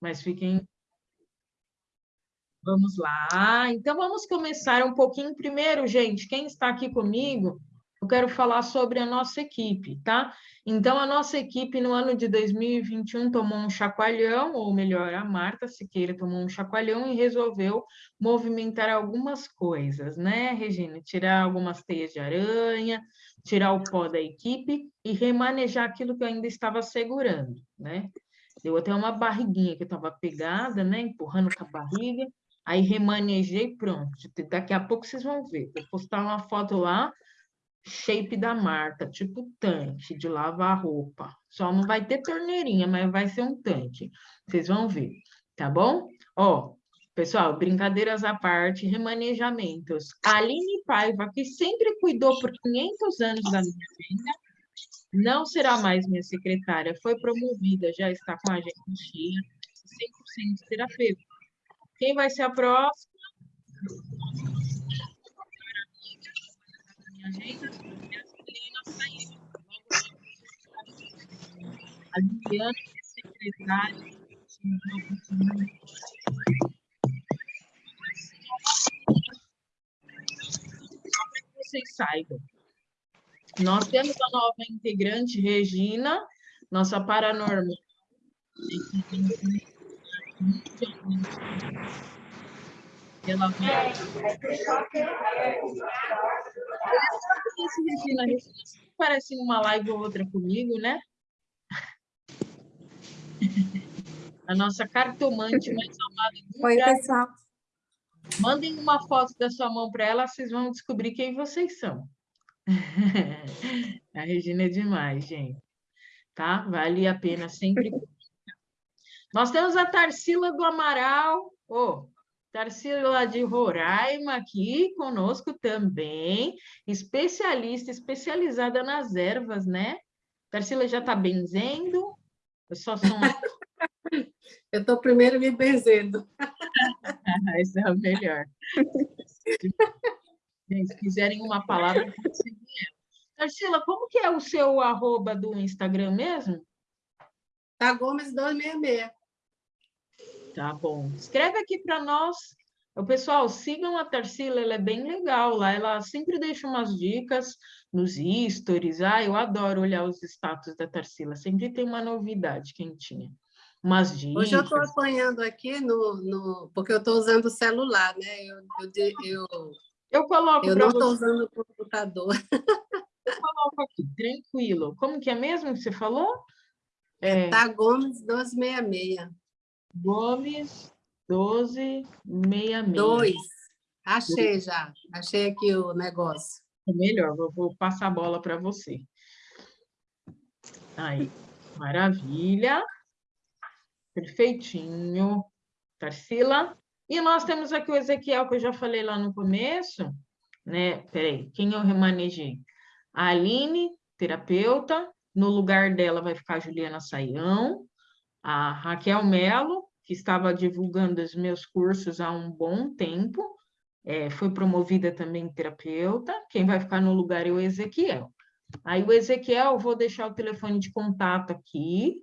Mas fiquem... Vamos lá. Então, vamos começar um pouquinho primeiro, gente. Quem está aqui comigo, eu quero falar sobre a nossa equipe, tá? Então, a nossa equipe no ano de 2021 tomou um chacoalhão, ou melhor, a Marta Siqueira tomou um chacoalhão e resolveu movimentar algumas coisas, né, Regina? Tirar algumas teias de aranha, tirar o pó da equipe e remanejar aquilo que ainda estava segurando, né? Deu até uma barriguinha que estava pegada, né? Empurrando com a barriga. Aí remanejei, pronto. Daqui a pouco vocês vão ver. Vou postar uma foto lá shape da Marta, tipo tanque de lavar roupa. Só não vai ter torneirinha, mas vai ser um tanque. Vocês vão ver, tá bom? Ó, pessoal, brincadeiras à parte, remanejamentos. A Aline Paiva, que sempre cuidou por 500 anos da minha vida, não será mais minha secretária, foi promovida, já está com a agenda cheia, 100% terapeuta. Quem vai ser a próxima? agenda e a Juliana saiu. A Juliana é secretária Só para que vocês saibam. Nós temos a nova integrante, Regina, nossa paranormal. Ela vai Regina. Parece uma live ou outra comigo, né? A nossa cartomante mais amada do Oi, Brasil. pessoal. Mandem uma foto da sua mão para ela, vocês vão descobrir quem vocês são. A Regina é demais, gente. Tá? Vale a pena sempre. Nós temos a Tarsila do Amaral. Oh, Tarsila de Roraima aqui conosco também, especialista, especializada nas ervas, né? Tarsila já está benzendo? Eu só sou Eu estou primeiro me benzendo. Esse é o melhor. Se quiserem uma palavra, Tarsila, como que é o seu arroba do Instagram mesmo? Tá Gomes 266. Tá bom. Escreve aqui para nós. O pessoal, sigam a Tarsila, ela é bem legal lá. Ela sempre deixa umas dicas nos stories. Ah, eu adoro olhar os status da Tarsila. Sempre tem uma novidade quentinha. Umas dicas. Hoje eu estou apanhando aqui no, no... porque eu estou usando o celular, né? Eu, eu, eu, eu coloco Eu não estou usando o computador. Aqui, tranquilo. Como que é mesmo que você falou? É... Tá Gomes 266. Gomes 1266. Dois. Achei já. Achei aqui o negócio. É melhor, vou, vou passar a bola para você. Aí, maravilha. Perfeitinho. Tarsila. E nós temos aqui o Ezequiel, que eu já falei lá no começo. Né? Peraí, quem eu remanejei? A Aline, terapeuta. No lugar dela vai ficar a Juliana Saião a Raquel Melo, que estava divulgando os meus cursos há um bom tempo, é, foi promovida também terapeuta, quem vai ficar no lugar é o Ezequiel. Aí o Ezequiel, vou deixar o telefone de contato aqui,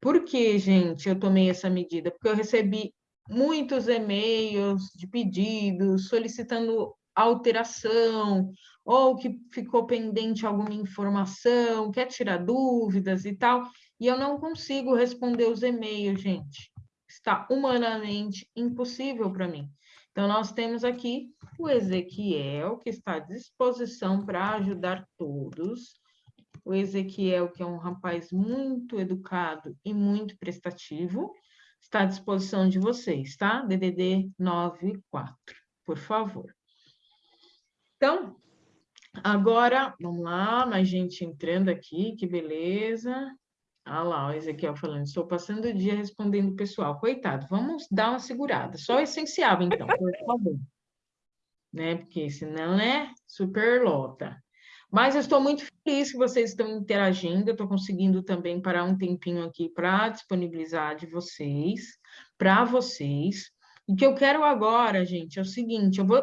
por que, gente, eu tomei essa medida? Porque eu recebi muitos e-mails de pedidos solicitando alteração, ou que ficou pendente alguma informação, quer tirar dúvidas e tal, e eu não consigo responder os e-mails, gente. Está humanamente impossível para mim. Então, nós temos aqui o Ezequiel, que está à disposição para ajudar todos. O Ezequiel, que é um rapaz muito educado e muito prestativo, está à disposição de vocês, tá? DDD 94, por favor. Então, agora, vamos lá, mais gente entrando aqui, que beleza. Ah lá, o Ezequiel falando, estou passando o dia respondendo o pessoal. Coitado, vamos dar uma segurada. Só o essencial, então, por favor. Né? Porque senão, né? Super lota. Mas eu estou muito feliz que vocês estão interagindo. Eu estou conseguindo também parar um tempinho aqui para disponibilizar de vocês, para vocês. O que eu quero agora, gente, é o seguinte: eu vou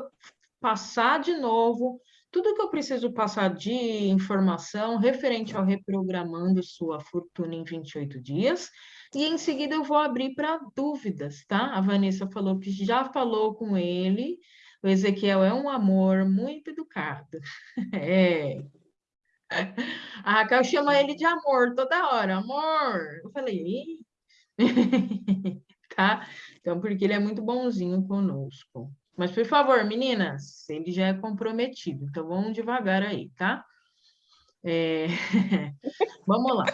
passar de novo tudo que eu preciso passar de informação referente ao reprogramando sua fortuna em 28 dias, e em seguida eu vou abrir para dúvidas, tá? A Vanessa falou que já falou com ele, o Ezequiel é um amor muito educado. É. A Raquel chama ele de amor toda hora, amor. Eu falei, tá? Então, porque ele é muito bonzinho conosco. Mas, por favor, meninas, ele já é comprometido, então vamos devagar aí, tá? É... vamos lá.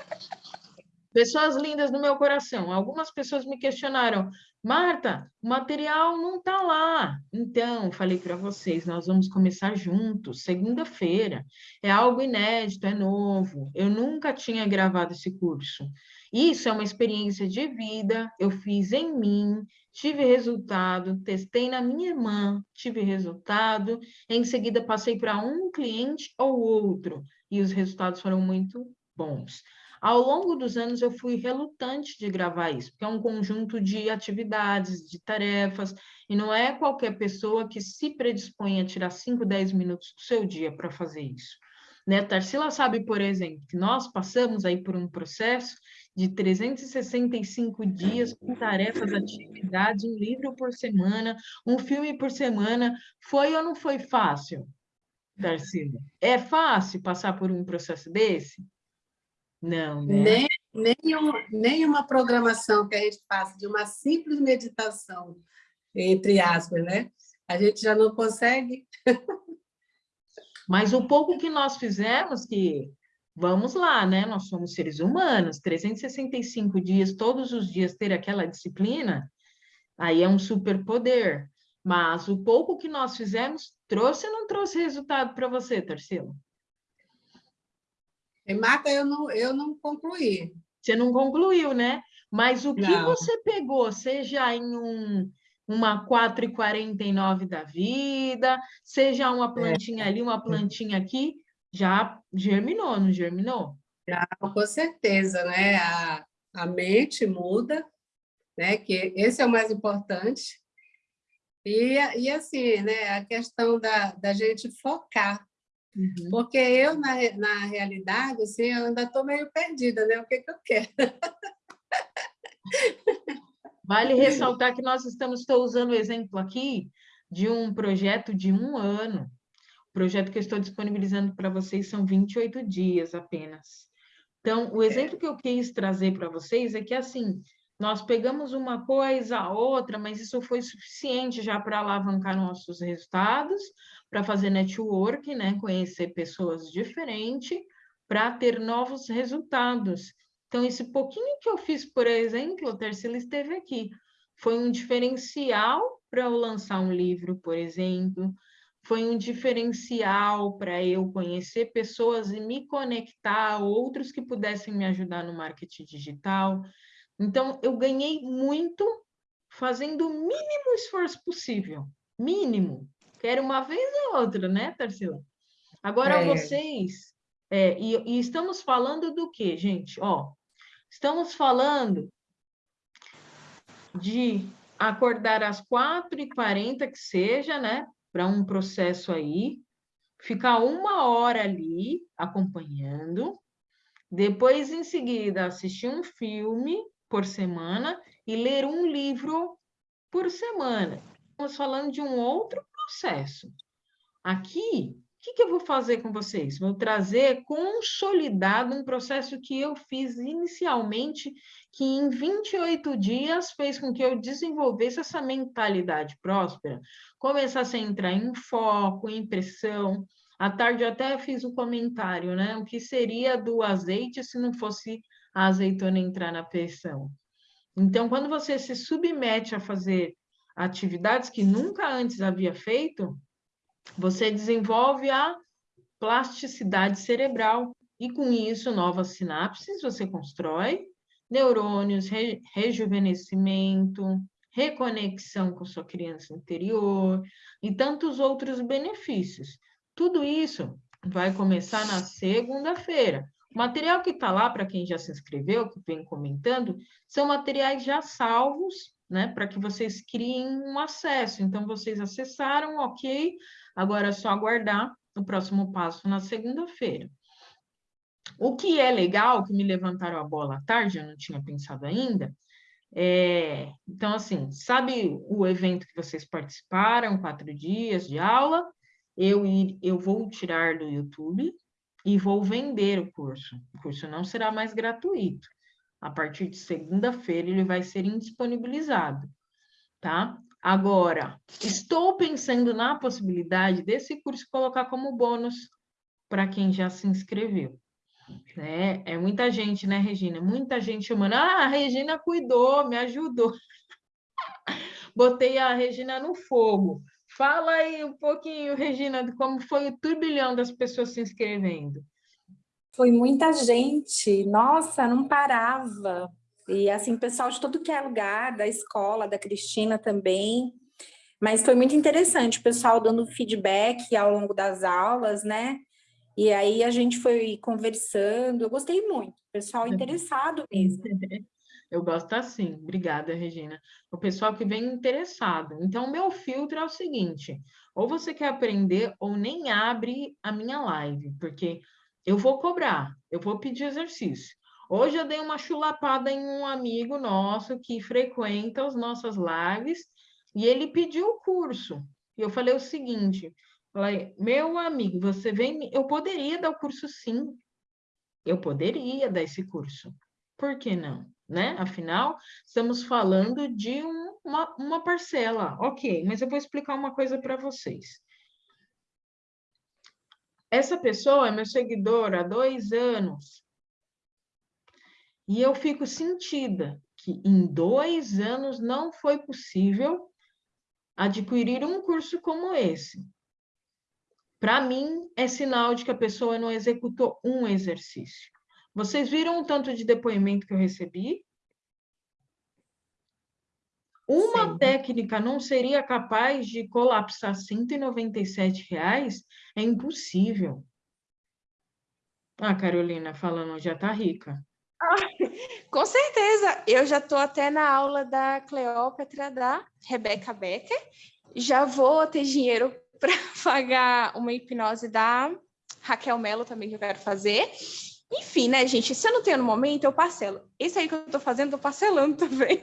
Pessoas lindas no meu coração. Algumas pessoas me questionaram, Marta, o material não está lá. Então, falei para vocês, nós vamos começar juntos, segunda-feira. É algo inédito, é novo. Eu nunca tinha gravado esse curso. Isso é uma experiência de vida, eu fiz em mim, tive resultado, testei na minha irmã, tive resultado, em seguida passei para um cliente ou outro, e os resultados foram muito bons. Ao longo dos anos, eu fui relutante de gravar isso, porque é um conjunto de atividades, de tarefas, e não é qualquer pessoa que se predispõe a tirar 5, 10 minutos do seu dia para fazer isso. Né? Tarsila sabe, por exemplo, que nós passamos aí por um processo de 365 dias com tarefas, atividades, um livro por semana, um filme por semana. Foi ou não foi fácil, Tarsila? É fácil passar por um processo desse? Não, né? Nem, nenhum, nenhuma programação que a gente faça de uma simples meditação, entre aspas, né? A gente já não consegue. Mas o pouco que nós fizemos, que vamos lá, né? Nós somos seres humanos, 365 dias, todos os dias ter aquela disciplina, aí é um superpoder. Mas o pouco que nós fizemos trouxe ou não trouxe resultado para você, Tarsila? Marta, eu não, eu não concluí. Você não concluiu, né? Mas o que não. você pegou, seja em um, uma 4,49 da vida, seja uma plantinha é. ali, uma plantinha aqui, já germinou, não germinou? Já, com certeza, né? A, a mente muda, né? Que esse é o mais importante. E, e assim, né? A questão da, da gente focar Uhum. Porque eu, na, na realidade, assim, eu ainda estou meio perdida, né? O que, que eu quero? Vale ressaltar que nós estamos, estou usando o exemplo aqui de um projeto de um ano. O projeto que eu estou disponibilizando para vocês são 28 dias apenas. Então, o exemplo que eu quis trazer para vocês é que, assim, nós pegamos uma coisa, outra, mas isso foi suficiente já para alavancar nossos resultados, para fazer network, né? conhecer pessoas diferentes, para ter novos resultados. Então, esse pouquinho que eu fiz, por exemplo, o Tercila esteve aqui, foi um diferencial para eu lançar um livro, por exemplo, foi um diferencial para eu conhecer pessoas e me conectar a outros que pudessem me ajudar no marketing digital. Então, eu ganhei muito fazendo o mínimo esforço possível, mínimo, Quero uma vez ou outra, né, Tarsila? Agora, é. vocês... É, e, e, estamos falando do quê, gente? Ó, estamos falando de acordar às 4h40, que seja, né? Para um processo aí, ficar uma hora ali acompanhando, depois, em seguida, assistir um filme por semana e ler um livro por semana. Estamos falando de um outro processo. Aqui, que, que eu vou fazer com vocês? Vou trazer consolidado um processo que eu fiz inicialmente, que em 28 dias fez com que eu desenvolvesse essa mentalidade próspera, começasse a entrar em foco, em pressão. À tarde até fiz um comentário, né? O que seria do azeite se não fosse a azeitona entrar na pressão? Então, quando você se submete a fazer atividades que nunca antes havia feito, você desenvolve a plasticidade cerebral e com isso novas sinapses você constrói, neurônios, re rejuvenescimento, reconexão com sua criança interior e tantos outros benefícios. Tudo isso vai começar na segunda-feira. O material que está lá, para quem já se inscreveu, que vem comentando, são materiais já salvos né, para que vocês criem um acesso. Então, vocês acessaram, ok, agora é só aguardar o próximo passo na segunda-feira. O que é legal, que me levantaram a bola à tarde, eu não tinha pensado ainda, é, então, assim, sabe o evento que vocês participaram, quatro dias de aula? Eu, ir, eu vou tirar do YouTube e vou vender o curso. O curso não será mais gratuito. A partir de segunda-feira ele vai ser indisponibilizado, tá? Agora, estou pensando na possibilidade desse curso colocar como bônus para quem já se inscreveu. Né? É muita gente, né, Regina? Muita gente chamando, ah, a Regina cuidou, me ajudou. Botei a Regina no fogo. Fala aí um pouquinho, Regina, de como foi o turbilhão das pessoas se inscrevendo. Foi muita gente, nossa, não parava. E assim, pessoal de todo que é lugar, da escola, da Cristina também. Mas foi muito interessante, o pessoal dando feedback ao longo das aulas, né? E aí a gente foi conversando, eu gostei muito, pessoal interessado mesmo. Eu gosto assim, obrigada, Regina. O pessoal que vem interessado. Então, o meu filtro é o seguinte, ou você quer aprender ou nem abre a minha live, porque eu vou cobrar, eu vou pedir exercício. Hoje eu dei uma chulapada em um amigo nosso que frequenta as nossas lives e ele pediu o curso. E eu falei o seguinte, falei, meu amigo, você vem, eu poderia dar o curso sim. Eu poderia dar esse curso. Por que não? Né? Afinal, estamos falando de um, uma, uma parcela. Ok, mas eu vou explicar uma coisa para vocês. Essa pessoa é meu seguidor há dois anos. E eu fico sentida que em dois anos não foi possível adquirir um curso como esse. Para mim, é sinal de que a pessoa não executou um exercício. Vocês viram o tanto de depoimento que eu recebi? Uma Sim. técnica não seria capaz de colapsar 197 reais? É impossível. Ah, Carolina falando, já tá rica. Com certeza, eu já estou até na aula da Cleópatra da Rebeca Becker, já vou ter dinheiro para pagar uma hipnose da Raquel Mello também que eu quero fazer. Enfim, né, gente? Se eu não tenho no momento, eu parcelo. Esse aí que eu estou fazendo, eu tô parcelando também.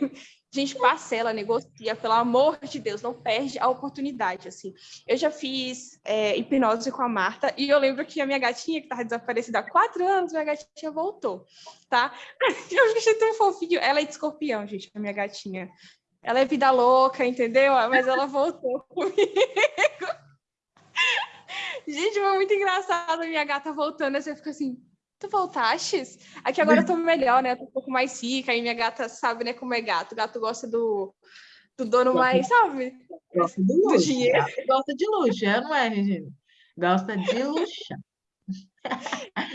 Gente parcela, negocia, pelo amor de Deus, não perde a oportunidade, assim. Eu já fiz é, hipnose com a Marta e eu lembro que a minha gatinha, que estava desaparecida há quatro anos, minha gatinha voltou, tá? Eu achei tão fofinho. Ela é de escorpião, gente, a minha gatinha. Ela é vida louca, entendeu? Mas ela voltou comigo. Gente, foi muito engraçado a minha gata voltando. Aí você fica assim, tu voltastes? Aqui agora eu tô melhor, né? Eu tô um pouco mais rica, aí minha gata sabe, né, como é gato. O gato gosta do, do dono gosta, mais, sabe? Gosta do luxo. Do dinheiro. Gosta de luxo, é, não é, Regina? Gosta de luxo.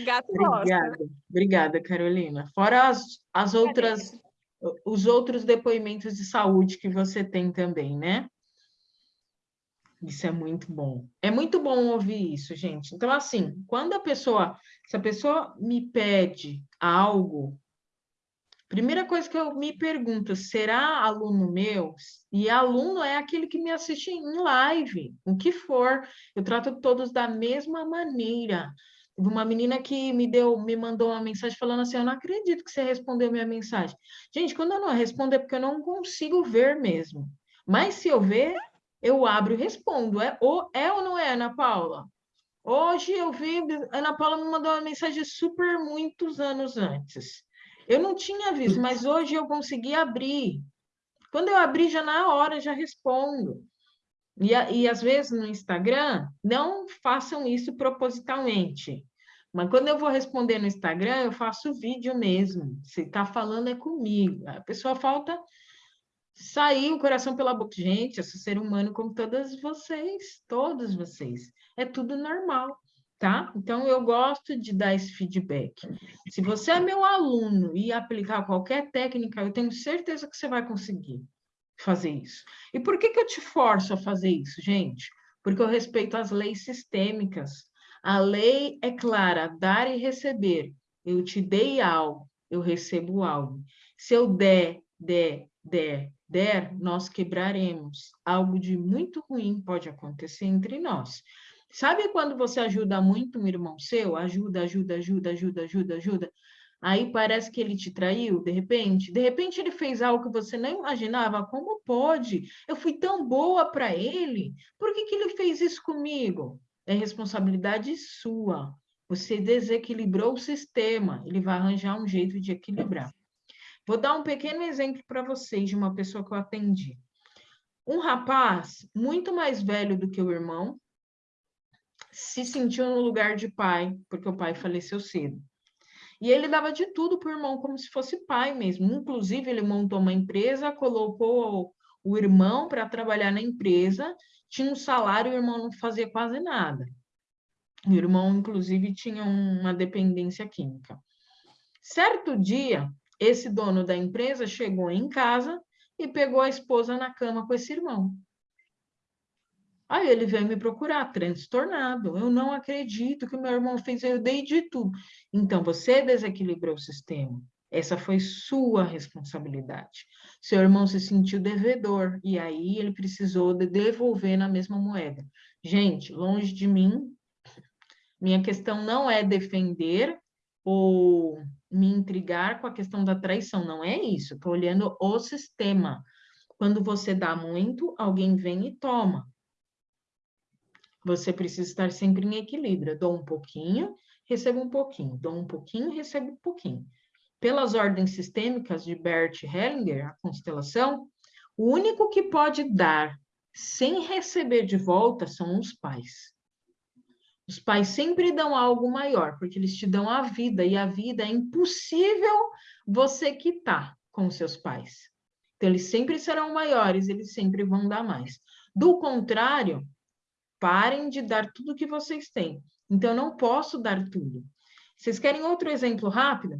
Gato obrigada, gosta. Obrigada, Carolina. Fora as, as outras, os outros depoimentos de saúde que você tem também, né? Isso é muito bom. É muito bom ouvir isso, gente. Então, assim, quando a pessoa, se a pessoa me pede algo, primeira coisa que eu me pergunto, será aluno meu? E aluno é aquele que me assiste em live, o que for. Eu trato todos da mesma maneira. Uma menina que me deu, me mandou uma mensagem falando assim: Eu não acredito que você respondeu minha mensagem. Gente, quando eu não respondo é porque eu não consigo ver mesmo. Mas se eu ver, eu abro e respondo. É ou, é ou não é, Ana Paula? Hoje eu vi, Ana Paula me mandou uma mensagem super muitos anos antes. Eu não tinha visto, mas hoje eu consegui abrir. Quando eu abri, já na hora, já respondo. E, e às vezes no Instagram, não façam isso propositalmente. Mas quando eu vou responder no Instagram, eu faço vídeo mesmo. Se está falando é comigo. A pessoa falta sair o coração pela boca. Gente, eu sou ser humano como todas vocês, todos vocês. É tudo normal, tá? Então, eu gosto de dar esse feedback. Se você é meu aluno e aplicar qualquer técnica, eu tenho certeza que você vai conseguir fazer isso. E por que, que eu te forço a fazer isso, gente? Porque eu respeito as leis sistêmicas. A lei é clara, dar e receber. Eu te dei algo, eu recebo algo. Se eu der, der, der, der, nós quebraremos. Algo de muito ruim pode acontecer entre nós. Sabe quando você ajuda muito um irmão seu? Ajuda, ajuda, ajuda, ajuda, ajuda, ajuda. Aí parece que ele te traiu, de repente. De repente ele fez algo que você nem imaginava. Como pode? Eu fui tão boa para ele. Por que, que ele fez isso comigo? É responsabilidade sua. Você desequilibrou o sistema. Ele vai arranjar um jeito de equilibrar. Vou dar um pequeno exemplo para vocês de uma pessoa que eu atendi. Um rapaz muito mais velho do que o irmão, se sentiu no lugar de pai, porque o pai faleceu cedo. E ele dava de tudo para o irmão, como se fosse pai mesmo. Inclusive, ele montou uma empresa, colocou o irmão para trabalhar na empresa, tinha um salário, o irmão não fazia quase nada. O irmão, inclusive, tinha uma dependência química. Certo dia, esse dono da empresa chegou em casa e pegou a esposa na cama com esse irmão. Aí ele veio me procurar, transtornado. Eu não acredito que meu irmão fez, eu dei de tudo. Então, você desequilibrou o sistema. Essa foi sua responsabilidade. Seu irmão se sentiu devedor, e aí ele precisou de devolver na mesma moeda. Gente, longe de mim, minha questão não é defender ou me intrigar com a questão da traição, não é isso. Estou olhando o sistema. Quando você dá muito, alguém vem e toma. Você precisa estar sempre em equilíbrio. Dou um pouquinho, recebo um pouquinho. Dou um pouquinho, recebo um pouquinho. Pelas ordens sistêmicas de Bert Hellinger, a constelação, o único que pode dar sem receber de volta são os pais. Os pais sempre dão algo maior, porque eles te dão a vida, e a vida é impossível você quitar com seus pais. Então, eles sempre serão maiores, eles sempre vão dar mais. Do contrário, Parem de dar tudo que vocês têm. Então, eu não posso dar tudo. Vocês querem outro exemplo rápido?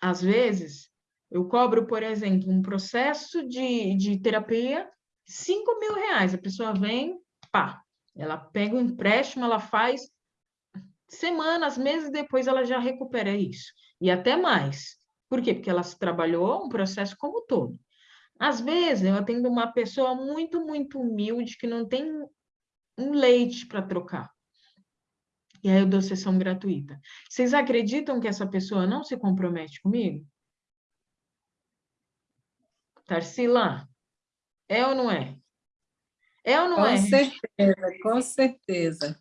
Às vezes, eu cobro, por exemplo, um processo de, de terapia, 5 mil reais. A pessoa vem, pá, ela pega o empréstimo, ela faz semanas, meses depois, ela já recupera isso. E até mais. Por quê? Porque ela trabalhou um processo como todo. Às vezes, eu atendo uma pessoa muito, muito humilde, que não tem um leite para trocar. E aí eu dou sessão gratuita. Vocês acreditam que essa pessoa não se compromete comigo? Tarsila, é ou não é? É ou não com é? Com certeza, com certeza.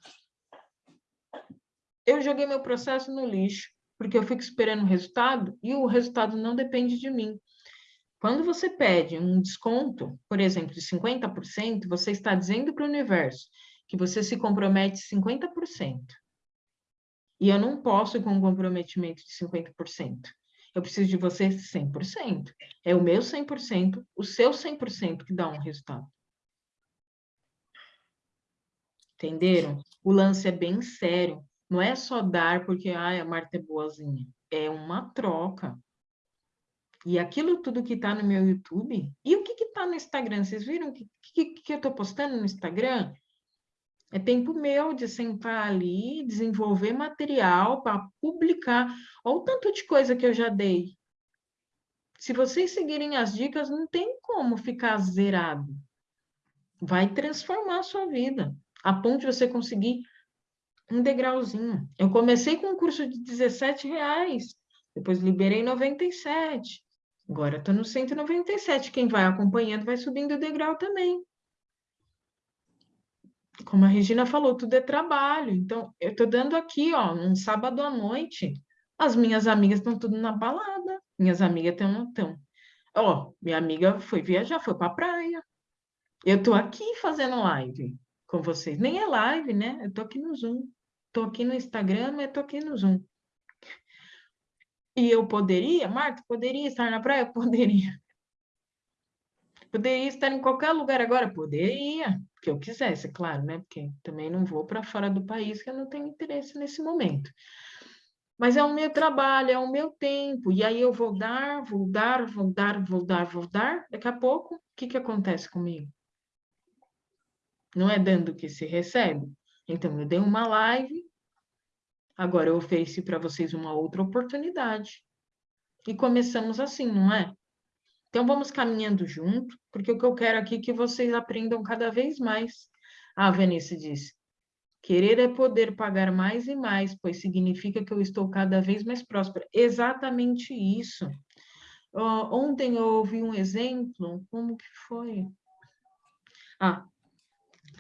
Eu joguei meu processo no lixo, porque eu fico esperando o resultado e o resultado não depende de mim. Quando você pede um desconto, por exemplo, de 50%, você está dizendo para o universo que você se compromete 50%. E eu não posso com um comprometimento de 50%. Eu preciso de você 100%. É o meu 100%, o seu 100% que dá um resultado. Entenderam? O lance é bem sério. Não é só dar porque ai, a Marta é boazinha. É uma troca. E aquilo tudo que está no meu YouTube, e o que está no Instagram? Vocês viram que, que, que eu estou postando no Instagram? É tempo meu de sentar ali, desenvolver material para publicar. Olha o tanto de coisa que eu já dei. Se vocês seguirem as dicas, não tem como ficar zerado. Vai transformar a sua vida, a ponto de você conseguir um degrauzinho. Eu comecei com um curso de 17 reais, depois liberei 97. Agora estou no 197. Quem vai acompanhando vai subindo o degrau também. Como a Regina falou, tudo é trabalho. Então, eu estou dando aqui, ó, um sábado à noite, as minhas amigas estão tudo na balada. Minhas amigas estão, estão. Ó, minha amiga foi viajar, foi para a praia. Eu estou aqui fazendo live com vocês. Nem é live, né? Eu estou aqui no Zoom. Estou aqui no Instagram, mas estou aqui no Zoom. E eu poderia, Marta, poderia estar na praia? Poderia. Poderia estar em qualquer lugar agora? Poderia, que eu quisesse, claro, né? Porque também não vou para fora do país, que eu não tenho interesse nesse momento. Mas é o meu trabalho, é o meu tempo, e aí eu vou dar, vou dar, vou dar, vou dar, vou dar. Daqui a pouco, o que, que acontece comigo? Não é dando que se recebe? Então, eu dei uma live, Agora eu ofereci para vocês uma outra oportunidade. E começamos assim, não é? Então vamos caminhando junto, porque o que eu quero aqui é que vocês aprendam cada vez mais. A Vanessa disse: Querer é poder pagar mais e mais, pois significa que eu estou cada vez mais próspera. Exatamente isso. Uh, ontem eu ouvi um exemplo, como que foi? Ah,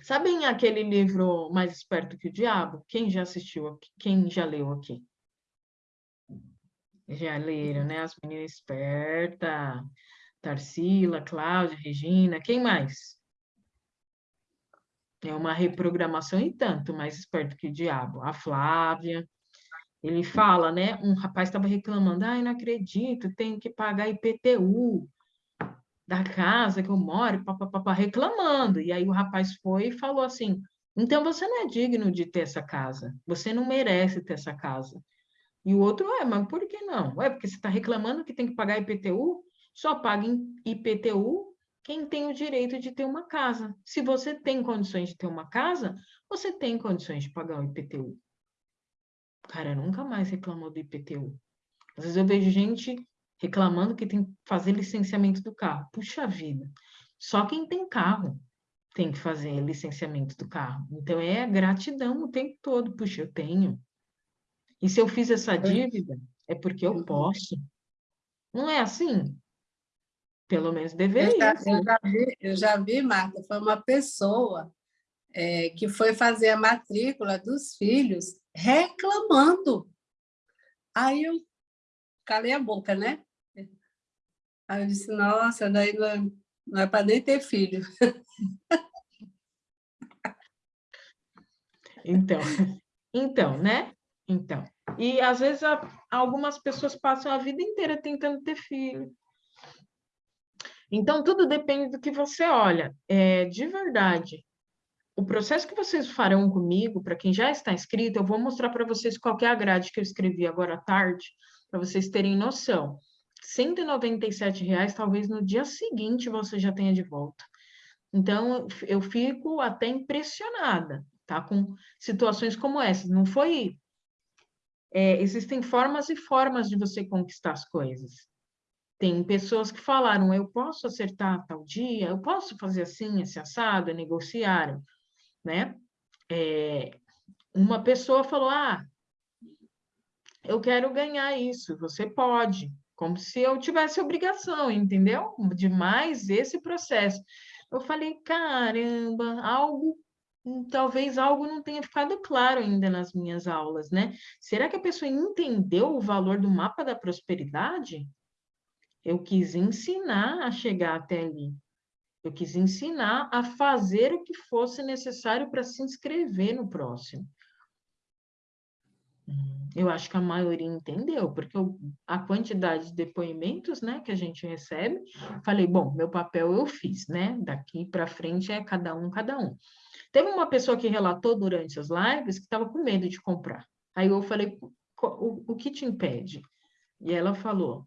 sabem aquele livro Mais Esperto que o Diabo? Quem já assistiu aqui? Quem já leu aqui? Já leram, né? As meninas espertas, Tarsila, Cláudia, Regina, quem mais? É uma reprogramação e tanto, mais esperto que o diabo. A Flávia, ele fala, né? Um rapaz estava reclamando, ai, não acredito, tenho que pagar IPTU da casa que eu moro, papapá, reclamando. E aí o rapaz foi e falou assim, então você não é digno de ter essa casa, você não merece ter essa casa. E o outro, é, mas por que não? É porque você está reclamando que tem que pagar IPTU? Só paga IPTU quem tem o direito de ter uma casa. Se você tem condições de ter uma casa, você tem condições de pagar o IPTU. O cara nunca mais reclamou do IPTU. Às vezes eu vejo gente reclamando que tem que fazer licenciamento do carro. Puxa vida, só quem tem carro tem que fazer licenciamento do carro. Então é gratidão o tempo todo. Puxa, eu tenho. E se eu fiz essa dívida, é porque eu uhum. posso. Não é assim? Pelo menos deveria. Eu já, eu já, vi, eu já vi, Marta, foi uma pessoa é, que foi fazer a matrícula dos filhos reclamando. Aí eu calei a boca, né? Aí eu disse, nossa, daí não é, não é para nem ter filho. Então, então, né? Então, e às vezes algumas pessoas passam a vida inteira tentando ter filho. Então, tudo depende do que você olha. É, de verdade, o processo que vocês farão comigo, para quem já está inscrito, eu vou mostrar para vocês qual é a grade que eu escrevi agora à tarde, para vocês terem noção. R$ reais, talvez no dia seguinte você já tenha de volta. Então, eu fico até impressionada, tá? Com situações como essas. Não foi é, existem formas e formas de você conquistar as coisas. Tem pessoas que falaram, eu posso acertar tal dia, eu posso fazer assim, esse assado, negociaram, né? É, uma pessoa falou, ah, eu quero ganhar isso, você pode, como se eu tivesse obrigação, entendeu? De mais esse processo. Eu falei, caramba, algo talvez algo não tenha ficado claro ainda nas minhas aulas, né? Será que a pessoa entendeu o valor do mapa da prosperidade? Eu quis ensinar a chegar até ali. Eu quis ensinar a fazer o que fosse necessário para se inscrever no próximo. Eu acho que a maioria entendeu, porque eu, a quantidade de depoimentos né, que a gente recebe, falei, bom, meu papel eu fiz, né? Daqui para frente é cada um, cada um. Teve uma pessoa que relatou durante as lives que estava com medo de comprar. Aí eu falei, o, o que te impede? E ela falou,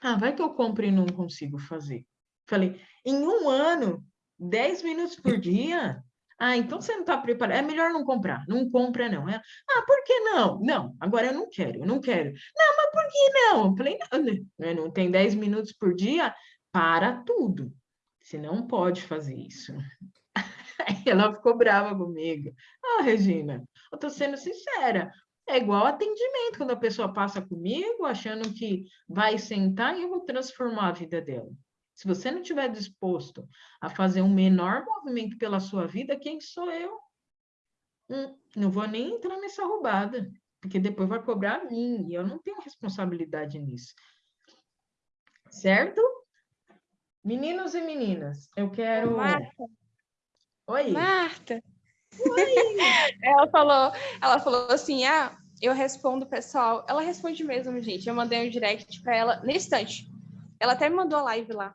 ah, vai que eu compro e não consigo fazer. Falei, em um ano, 10 minutos por dia? Ah, então você não está preparado. É melhor não comprar. Não compra, não. É, ah, por que não? Não, agora eu não quero, eu não quero. Não, mas por que não? Eu falei, não, não tem 10 minutos por dia? Para tudo. Você não pode fazer isso. Ela ficou brava comigo. Ah, Regina, eu estou sendo sincera. É igual atendimento, quando a pessoa passa comigo achando que vai sentar e eu vou transformar a vida dela. Se você não estiver disposto a fazer um menor movimento pela sua vida, quem sou eu? Hum, não vou nem entrar nessa roubada, porque depois vai cobrar a mim, e eu não tenho responsabilidade nisso. Certo? Meninos e meninas, eu quero... Marta, Oi. Marta. Oi. ela falou, ela falou assim: "Ah, eu respondo pessoal". Ela responde mesmo, gente. Eu mandei um direct para ela no instante. Ela até me mandou a live lá.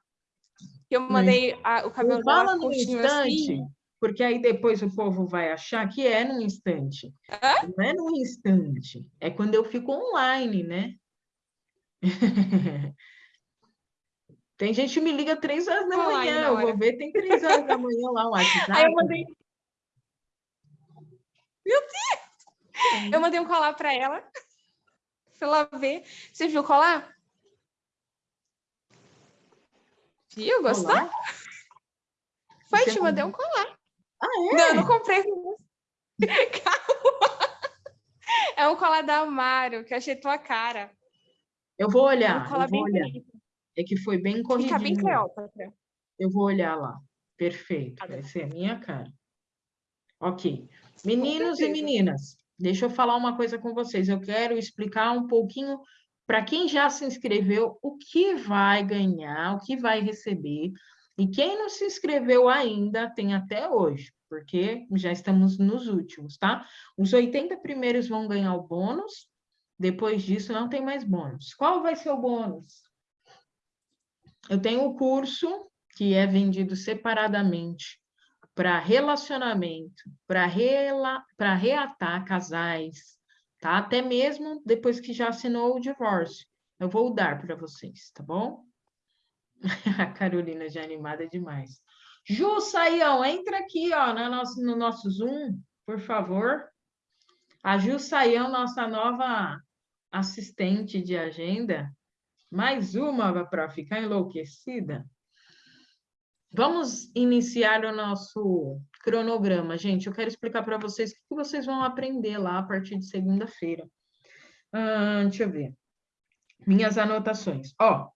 Eu mandei a, o cabelo Fala dela no instante, assim. porque aí depois o povo vai achar que é num instante. Hã? Não é num instante. É quando eu fico online, né? Tem gente que me liga três horas da manhã, eu vou ver, tem três horas da manhã lá o WhatsApp. Aí eu mandei... Meu Deus! Eu mandei um colar para ela, pra ela ver. Você viu o colar? Viu? Gostou? Colar? Foi, te mandei um colar. Ah, é? Não, eu não comprei. É um colar da Amaro, que eu achei tua cara. Eu vou É olhar, um colar eu vou olhar. bonito. É que foi bem Fica bem corridinho. Cleópatra. Eu vou olhar lá. Perfeito, Tá vai bom. ser a minha cara. Ok. Meninos e meninas, deixa eu falar uma coisa com vocês. Eu quero explicar um pouquinho para quem já se inscreveu o que vai ganhar, o que vai receber. E quem não se inscreveu ainda, tem até hoje, porque já estamos nos últimos, tá? Os 80 primeiros vão ganhar o bônus, depois disso não tem mais bônus. Qual vai ser o bônus? Eu tenho o curso que é vendido separadamente para relacionamento, para rela reatar casais, tá? Até mesmo depois que já assinou o divórcio. Eu vou dar para vocês, tá bom? A Carolina já é animada demais. Ju Saião, entra aqui, ó, no nosso, no nosso Zoom, por favor. A Ju Saião, nossa nova assistente de agenda. Mais uma para ficar enlouquecida. Vamos iniciar o nosso cronograma, gente. Eu quero explicar para vocês o que vocês vão aprender lá a partir de segunda-feira. Deixa eu ver. Minhas anotações. Ó,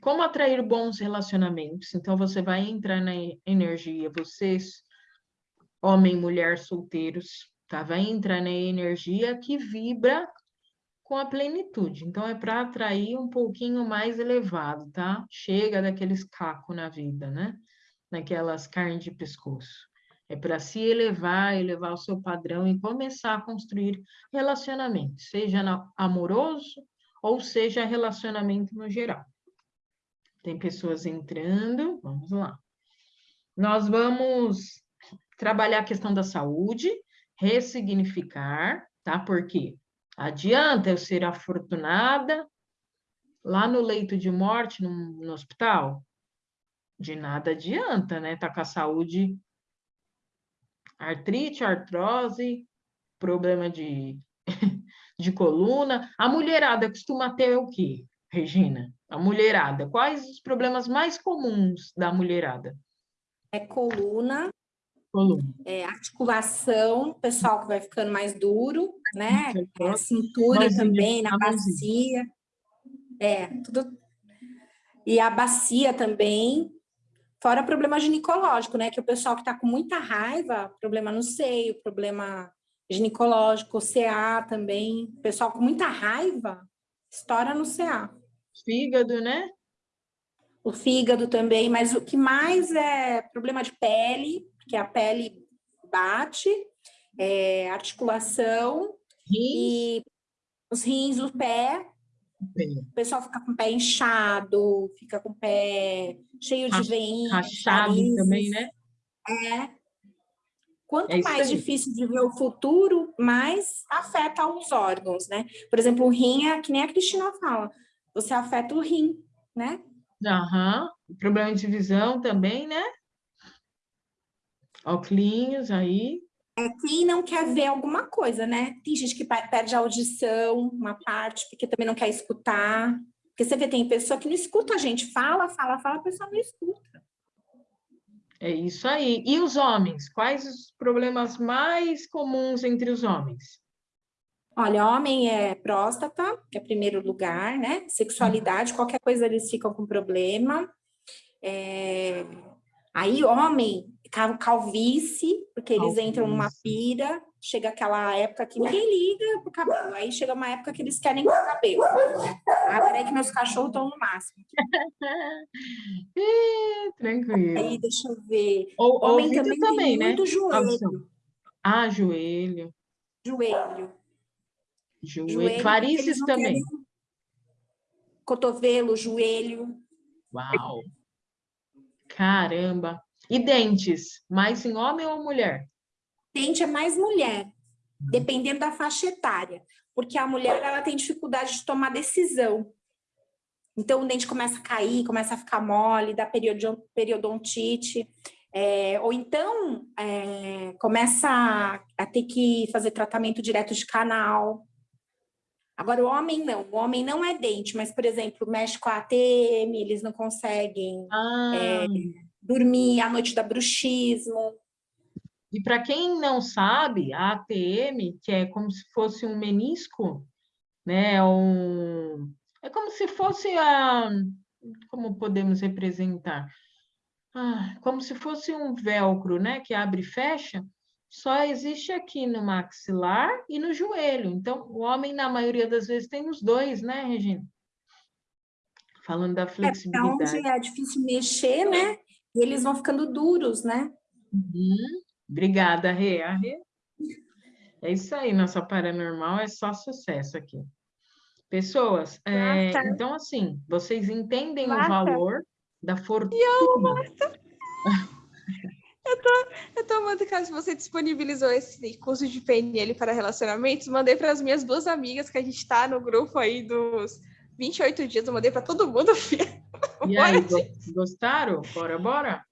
como atrair bons relacionamentos? Então, você vai entrar na energia, vocês, homem, mulher, solteiros, tá? Vai entrar na energia que vibra com a plenitude. Então, é para atrair um pouquinho mais elevado, tá? Chega daqueles cacos na vida, né? Naquelas carnes de pescoço. É para se elevar, elevar o seu padrão e começar a construir relacionamento, seja amoroso ou seja relacionamento no geral. Tem pessoas entrando, vamos lá. Nós vamos trabalhar a questão da saúde, ressignificar, tá? Porque adianta eu ser afortunada lá no leito de morte, no, no hospital? De nada adianta, né? Tá com a saúde, artrite, artrose, problema de, de coluna. A mulherada costuma ter o quê, Regina? A mulherada, quais os problemas mais comuns da mulherada? É coluna, Coluna. É articulação, pessoal que vai ficando mais duro, né? É, cintura Mãozinha, também, na a bacia. É, tudo. E a bacia também. Fora problema ginecológico, né? Que o pessoal que tá com muita raiva, problema no seio, problema ginecológico, CA também. Pessoal com muita raiva, estoura no CA. Fígado, né? O fígado também, mas o que mais é problema de pele, porque a pele bate, é, articulação Rins, e os rins, o pé, o pessoal fica com o pé inchado, fica com o pé cheio de veinhas, rachado também, né? É. Quanto É mais aí. difícil de ver o futuro, mais afeta os órgãos, né? Por exemplo, o rim é que nem a Cristina fala, você afeta o rim, né? Aham. Problema de visão também, né? Óculos aí. Quem não quer ver alguma coisa, né? Tem gente que perde a audição, uma parte, porque também não quer escutar. Porque você vê, tem pessoa que não escuta a gente, fala, fala, fala, a pessoa não escuta. É isso aí. E os homens? Quais os problemas mais comuns entre os homens? Olha, homem é próstata, que é primeiro lugar, né? Sexualidade, qualquer coisa eles ficam com problema. É, Aí, homem, calvície, porque eles entram numa Calvície. pira, chega aquela época que ninguém liga pro cabelo. Aí chega uma época que eles querem com o cabelo. Ah, peraí que meus cachorros estão no máximo. Tranquilo. Aí, deixa eu ver. Ou, Homem ouvido também, também, né? muito joelho. Ah, joelho. Joelho. Joelho. Não também. querem- Cotovelo, joelho. Uau! Caramba! E dentes? Mais em homem ou mulher? Dente é mais mulher, dependendo da faixa etária. Porque a mulher, ela tem dificuldade de tomar decisão. Então, o dente começa a cair, começa a ficar mole, dá periodo- periodontite. É, ou então, é, começa a, a ter que fazer tratamento direto de canal. Agora, o homem não. O homem não é dente, mas, por exemplo, mexe com a ATM, eles não conseguem Ah, dormir, a noite dá bruxismo. E para quem não sabe, a ATM, que é como se fosse um menisco, né? Um, é como se fosse a. Como podemos representar? Ah, como se fosse um velcro, né? Que abre e fecha, só existe aqui no maxilar e no joelho. Então, o homem, na maioria das vezes, tem os dois, né, Regina? Falando da flexibilidade. É, onde é difícil mexer, né? E eles vão ficando duros, né? Uhum. Obrigada, Rê. É isso aí, nossa paranormal é só sucesso aqui. Pessoas, é, então assim, vocês entendem Marta. o valor da fortuna. Eu tô, eu tô amando que você disponibilizou esse curso de PNL para relacionamentos. Mandei para as minhas duas amigas que a gente está no grupo aí dos 28 dias. Eu mandei para todo mundo. E aí, gostaram? Bora, bora?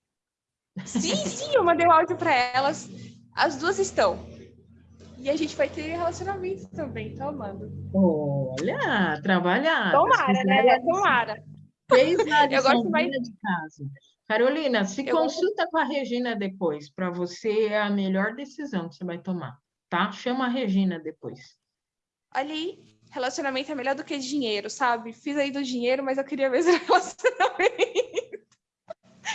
Sim, sim, eu mandei o um áudio para elas. As duas estão. E a gente vai ter relacionamento também, tô amando. Olha, trabalhar. Tomara, né? Tomara. Fez eu gosto mais de casa. Carolina, se eu consulta gosto... com a Regina depois, para você é a melhor decisão que você vai tomar, tá? Chama a Regina depois. Ali, relacionamento é melhor do que dinheiro, sabe? Fiz aí do dinheiro, mas eu queria esse relacionamento.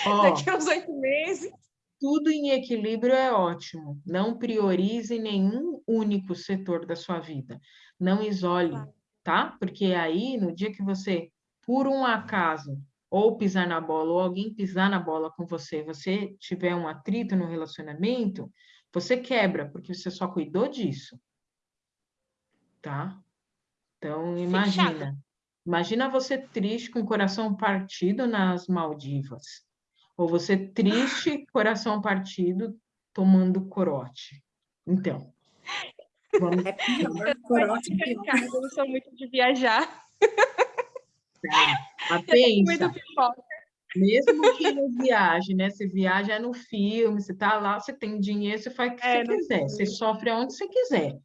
Oh, Daqui uns oito meses. Tudo em equilíbrio é ótimo. Não priorize nenhum único setor da sua vida. Não isole, tá? Porque aí, no dia que você, por um acaso, ou pisar na bola, ou alguém pisar na bola com você, você tiver um atrito no relacionamento, você quebra, porque você só cuidou disso. Tá? Então, imagina. Fechado. Imagina você triste, com o coração partido nas Maldivas. Ou você triste, coração partido, tomando corote. Então. Vamos... É pior, corote é pior. Eu não sou muito de viajar. Tá. pensa, mesmo que não viaje, né? Você viaja no filme, você tá lá, você tem dinheiro, você faz o que é, você quiser, você sofre onde você quiser,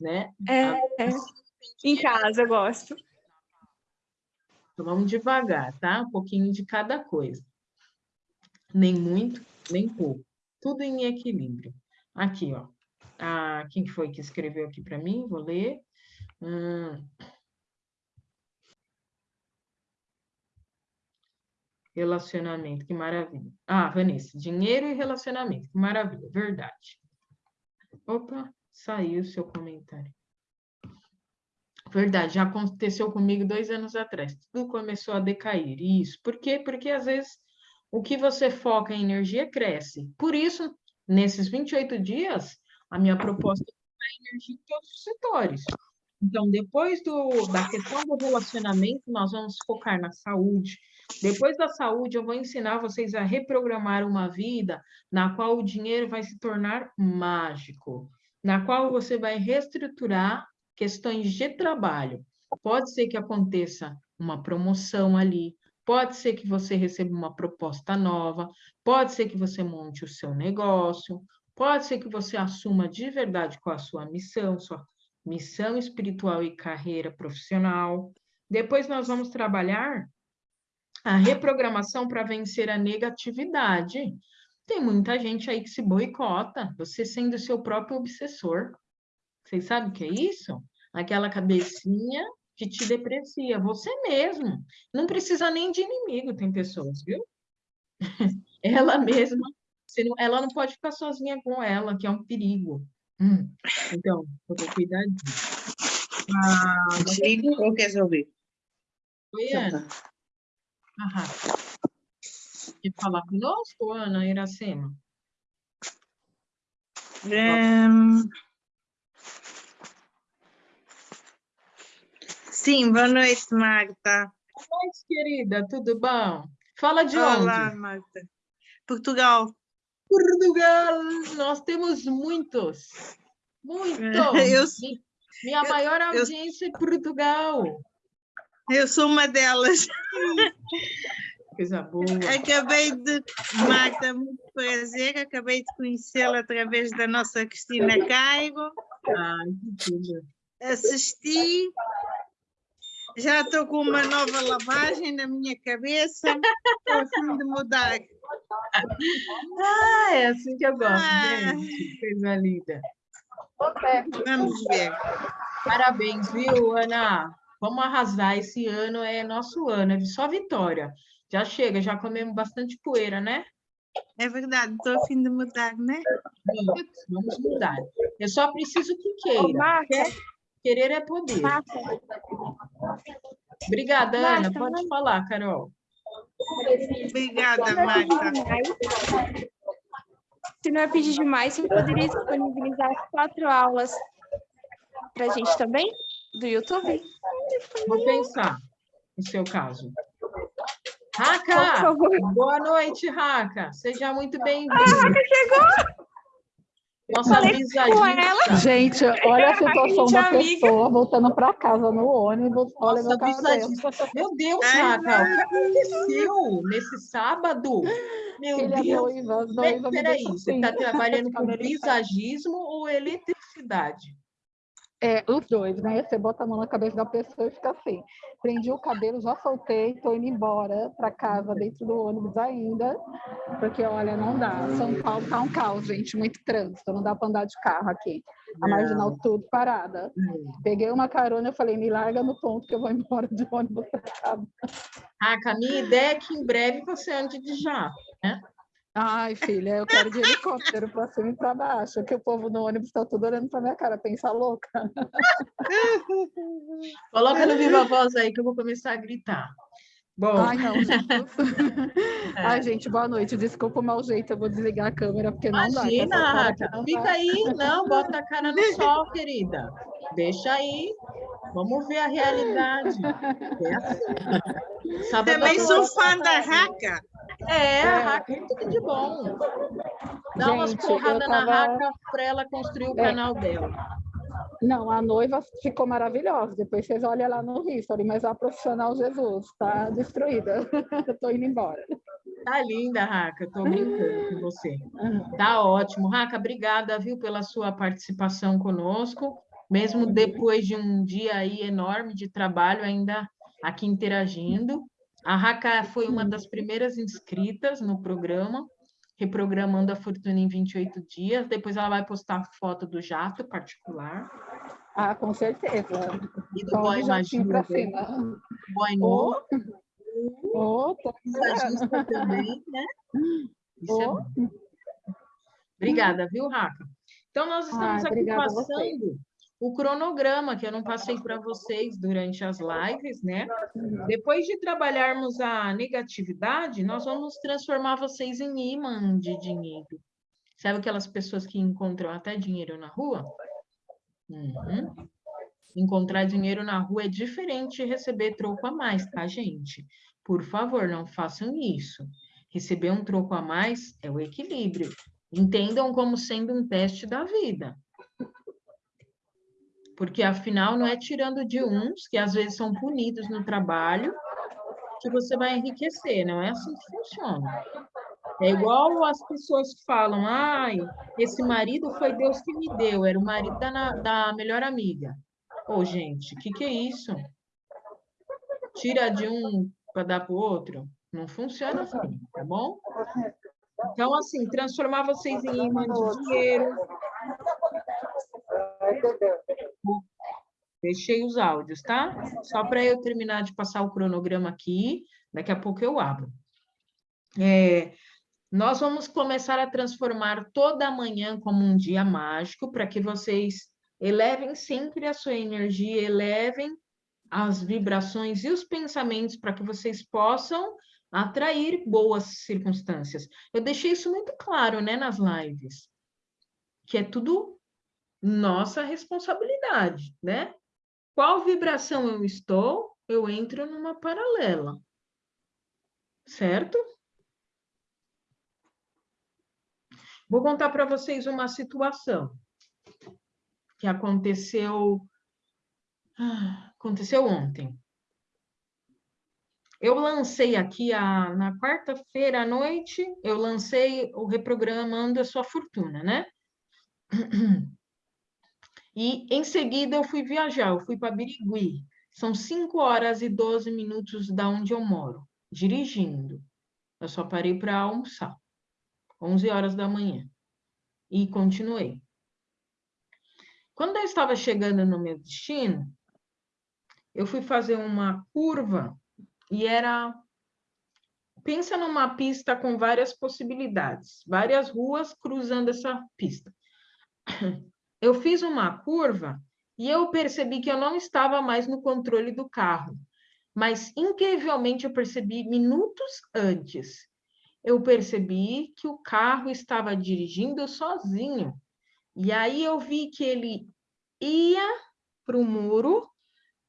né? É, é. Em casa eu gosto. Então vamos devagar, tá? Um pouquinho de cada coisa. Nem muito, nem pouco. Tudo em equilíbrio. Aqui, ó. Ah, quem foi que escreveu aqui para mim? Vou ler. Hum. Relacionamento, que maravilha. Ah, Vanessa, dinheiro e relacionamento, que maravilha, verdade. Opa, saiu o seu comentário. Verdade, já aconteceu comigo dois anos atrás. Tudo começou a decair. Isso. Por quê? Porque às vezes o que você foca em energia cresce. Por isso, nesses 28 dias, a minha proposta é energia em todos os setores. Então, depois do, da questão do relacionamento, nós vamos focar na saúde. Depois da saúde, eu vou ensinar vocês a reprogramar uma vida na qual o dinheiro vai se tornar mágico, na qual você vai reestruturar questões de trabalho. Pode ser que aconteça uma promoção ali, pode ser que você receba uma proposta nova, pode ser que você monte o seu negócio, pode ser que você assuma de verdade qual a sua missão, sua missão espiritual e carreira profissional. Depois nós vamos trabalhar a reprogramação para vencer a negatividade. Tem muita gente aí que se boicota, você sendo seu próprio obsessor. Vocês sabem o que é isso? Aquela cabecinha que te deprecia, você mesmo. Não precisa nem de inimigo, tem pessoas, viu? ela mesma, ela não pode ficar sozinha com ela, que é um perigo. Hum. Então, vou ter cuidado disso. Ah, Digo ou quer ouvir? Oi, Ana. Aham. Quer falar conosco, Ana Iracema? Um... Sim, boa noite, Magda. Boa noite, querida, tudo bom? Fala de Olá, onde? Olá, Magda. Portugal. Portugal, nós temos muitos, muitos. Eu, Minha eu, maior audiência eu, é Portugal. Eu sou uma delas. Coisa boa. Acabei de, Marta, muito prazer, acabei de conhecê-la através da nossa Cristina Caigo. Ai, que. Assisti, já estou com uma nova lavagem na minha cabeça, estou a fim de mudar. Ah, é assim que eu gosto, Ah. gente. Coisa linda. Vamos ver. Parabéns, viu, Ana? Vamos arrasar. Esse ano é nosso ano, é só vitória. Já chega, já comemos bastante poeira, né? É verdade, estou a fim de mudar, né? Vamos, vamos mudar. Eu só preciso que queira. Marta, Querer é poder. Obrigada, Ana. Marta, Pode mas- falar, Carol. Obrigada, é Marta. se não é pedir demais, você poderia disponibilizar as quatro aulas para a gente também, do YouTube? Vou pensar no seu caso. Raca! Boa noite, Raca. Seja muito bem-vinda. chegou! Nossa falei com visagista. ela. Gente, olha a situação da amiga. pessoa voltando para casa no ônibus. Olha Nossa meu visagista. Meu Deus, Ai, Raca, o que aconteceu nesse sábado? Meu Filha Deus. noiva, noiva Peraí, você assim. está trabalhando com visagismo ou eletricidade? É, os dois, né? Você bota a mão na cabeça da pessoa e fica assim. Prendi o cabelo, já soltei, tô indo embora para casa dentro do ônibus ainda, porque olha, não dá. São Paulo tá um caos, gente, muito trânsito, não dá para andar de carro aqui. A marginal tudo parada. Hum. Peguei uma carona, eu falei, me larga no ponto que eu vou embora de ônibus para casa. Raca, a minha ideia é que em breve você ande de jato. Ai, filha, eu quero de helicóptero para cima e para baixo, que o povo no ônibus está tudo olhando para minha cara, pensa louca. Coloca no Viva Voz aí que eu vou começar a gritar. Bom, Ai, não. É. Ai, gente, boa noite. Desculpa o mau jeito, eu vou desligar a câmera, porque não dá. imagina, Raca. aqui não Fica dá. aí, não, bota a cara no sol, querida. Deixa aí. Vamos ver a realidade. É assim. Sábado Também sou fã da Raca. É, a Raca é tudo de bom. Dá umas Gente, eu porradas na tava- Raca para ela construir o É. canal dela. Não, a noiva ficou maravilhosa. Depois vocês olham lá no history, mas a profissional Jesus tá destruída. Tô indo embora. Tá linda, Raca. Tô brincando com você. Tá ótimo. Raca, obrigada, viu, pela sua participação conosco. Mesmo depois de um dia aí enorme de trabalho, ainda aqui interagindo. A Raca foi uma das primeiras inscritas no programa, reprogramando a fortuna em 28 dias. Depois ela vai postar foto do jato particular Ah, com certeza. e do Só boy cima. boy Ô, tô visagista também, né? Isso é. Obrigada, viu, Raca? Então, nós estamos Ah, aqui a passando o cronograma que eu não passei para vocês durante as lives, né? Depois de trabalharmos a negatividade, nós vamos transformar vocês em imã de dinheiro. Sabe aquelas pessoas que encontram até dinheiro na rua? Uhum. Encontrar dinheiro na rua é diferente de receber troco a mais, tá, gente? Por favor, não façam isso. Receber um troco a mais é o equilíbrio. Entendam como sendo um teste da vida. Porque, afinal, não é tirando de uns, que às vezes são punidos no trabalho, que você vai enriquecer. Não é assim que funciona. É igual as pessoas que falam, ai, esse marido foi Deus que me deu, era o marido da, da melhor amiga. Ô, gente, o que, que é isso? Tira de um para dar para o outro? Não funciona assim, tá bom? Então, assim, transformar vocês em imã de dinheiro. Deixei os áudios, tá? Só para eu terminar de passar o cronograma aqui, daqui a pouco eu abro. É, nós vamos começar a transformar toda manhã como um dia mágico, para que vocês elevem sempre a sua energia, elevem as vibrações e os pensamentos para que vocês possam atrair boas circunstâncias. Eu deixei isso muito claro, né, nas lives, que é tudo nossa responsabilidade, né? Qual vibração eu estou, eu entro numa paralela, certo? Vou contar para vocês uma situação que aconteceu aconteceu ontem. Eu lancei aqui a, na quarta-feira à noite, eu lancei o Reprogramando a Sua Fortuna, né? E em seguida eu fui viajar, eu fui para Birigui. São 5 horas e 12 minutos da onde eu moro, dirigindo. Eu só parei para almoçar. 11 horas da manhã. E continuei. Quando eu estava chegando no meu destino, eu fui fazer uma curva e era pensa numa pista com várias possibilidades, várias ruas cruzando essa pista. Eu fiz uma curva e eu percebi que eu não estava mais no controle do carro, mas incrivelmente eu percebi minutos antes. Eu percebi que o carro estava dirigindo sozinho. E aí eu vi que ele ia para o muro,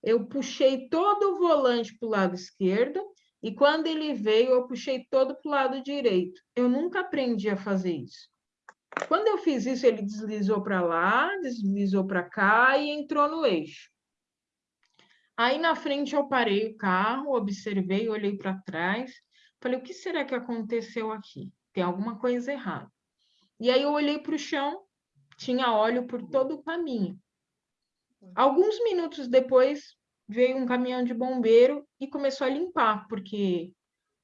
eu puxei todo o volante para o lado esquerdo e quando ele veio, eu puxei todo para o lado direito. Eu nunca aprendi a fazer isso. Quando eu fiz isso, ele deslizou para lá, deslizou para cá e entrou no eixo. Aí na frente eu parei o carro, observei, olhei para trás, falei: o que será que aconteceu aqui? Tem alguma coisa errada. E aí eu olhei para o chão, tinha óleo por todo o caminho. Alguns minutos depois, veio um caminhão de bombeiro e começou a limpar, porque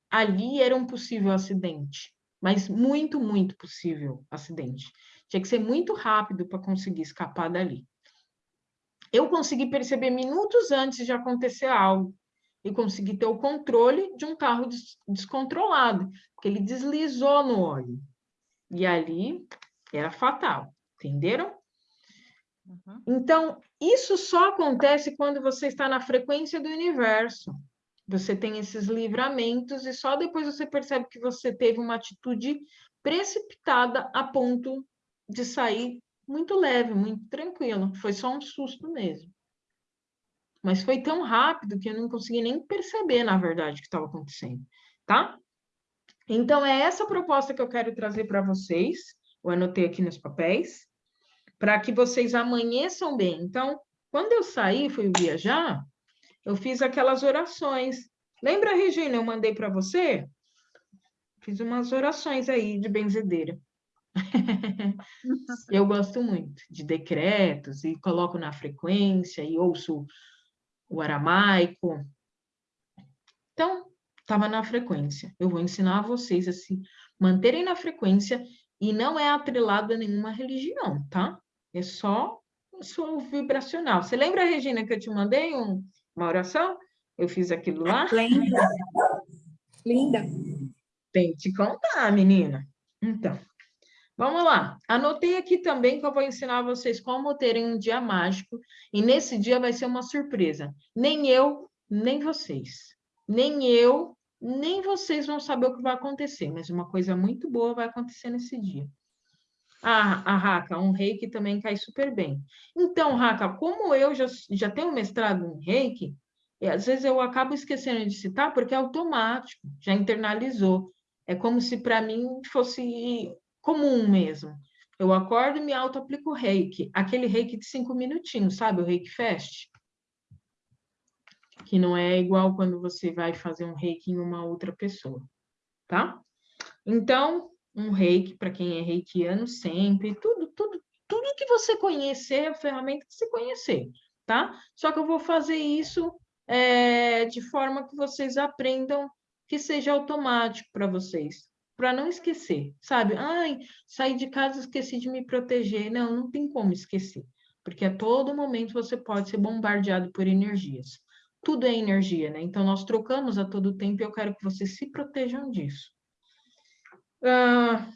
ali era um possível acidente, mas muito, muito possível acidente. Tinha que ser muito rápido para conseguir escapar dali. Eu consegui perceber minutos antes de acontecer algo e consegui ter o controle de um carro des descontrolado, porque ele deslizou no óleo. E ali era fatal, entenderam? Uhum. Então, isso só acontece quando você está na frequência do universo. Você tem esses livramentos e só depois você percebe que você teve uma atitude precipitada a ponto de sair muito leve, muito tranquilo. Foi só um susto mesmo. Mas foi tão rápido que eu não consegui nem perceber, na verdade, o que estava acontecendo, tá? Então, é essa proposta que eu quero trazer para vocês. Eu anotei aqui nos papéis para que vocês amanheçam bem. Então, quando eu saí, fui viajar, eu fiz aquelas orações. Lembra, Regina, eu mandei para você? Fiz umas orações aí de benzedeira. eu gosto muito de decretos e coloco na frequência e ouço o aramaico. Então, estava na frequência. Eu vou ensinar vocês a se manterem na frequência e não é atrelado a nenhuma religião, tá? É só o vibracional. Você lembra, Regina, que eu te mandei um, uma oração? Eu fiz aquilo lá? Linda. Linda. Tem que te contar, menina. Então, vamos lá. Anotei aqui também que eu vou ensinar vocês como terem um dia mágico. E nesse dia vai ser uma surpresa. Nem eu, nem vocês. Nem eu, nem vocês vão saber o que vai acontecer. Mas uma coisa muito boa vai acontecer nesse dia. Ah, a Raca, um reiki também cai super bem. Então, Raca, como eu já, já tenho mestrado em reiki, e às vezes eu acabo esquecendo de citar porque é automático, já internalizou. É como se para mim fosse comum mesmo. Eu acordo e me auto-aplico reiki, aquele reiki de cinco minutinhos, sabe? O reiki fast. Que não é igual quando você vai fazer um reiki em uma outra pessoa, tá? Então, um reiki para quem é reikiano sempre, tudo, tudo, tudo que você conhecer, a ferramenta que você conhecer, tá? Só que eu vou fazer isso é, de forma que vocês aprendam que seja automático para vocês, para não esquecer, sabe? Ai, saí de casa, esqueci de me proteger. Não, não tem como esquecer, porque a todo momento você pode ser bombardeado por energias. Tudo é energia, né? Então, nós trocamos a todo tempo e eu quero que vocês se protejam disso. Uh,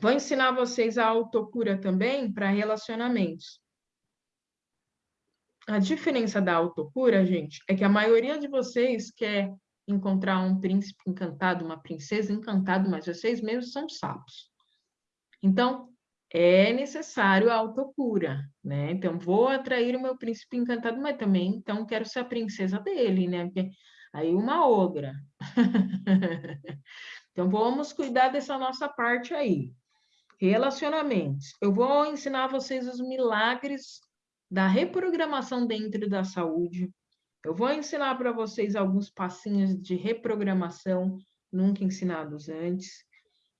vou ensinar vocês a autocura também para relacionamentos. A diferença da autocura, gente, é que a maioria de vocês quer encontrar um príncipe encantado, uma princesa encantada, mas vocês mesmos são sapos. Então, é necessário a autocura, né? Então, vou atrair o meu príncipe encantado, mas também, então, quero ser a princesa dele, né? Porque aí uma ogra. Então, vamos cuidar dessa nossa parte aí. Relacionamentos. Eu vou ensinar vocês os milagres da reprogramação dentro da saúde. Eu vou ensinar para vocês alguns passinhos de reprogramação nunca ensinados antes.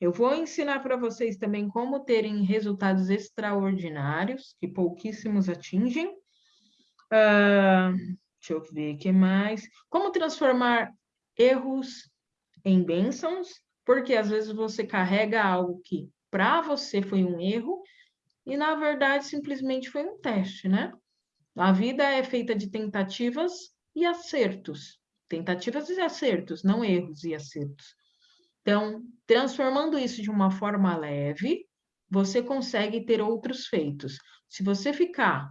Eu vou ensinar para vocês também como terem resultados extraordinários, que pouquíssimos atingem. Uh, deixa eu ver o que mais. Como transformar erros em bênçãos Porque às vezes você carrega algo que para você foi um erro e na verdade simplesmente foi um teste, né? A vida é feita de tentativas e acertos. Tentativas e acertos, não erros e acertos. Então, transformando isso de uma forma leve, você consegue ter outros feitos. Se você ficar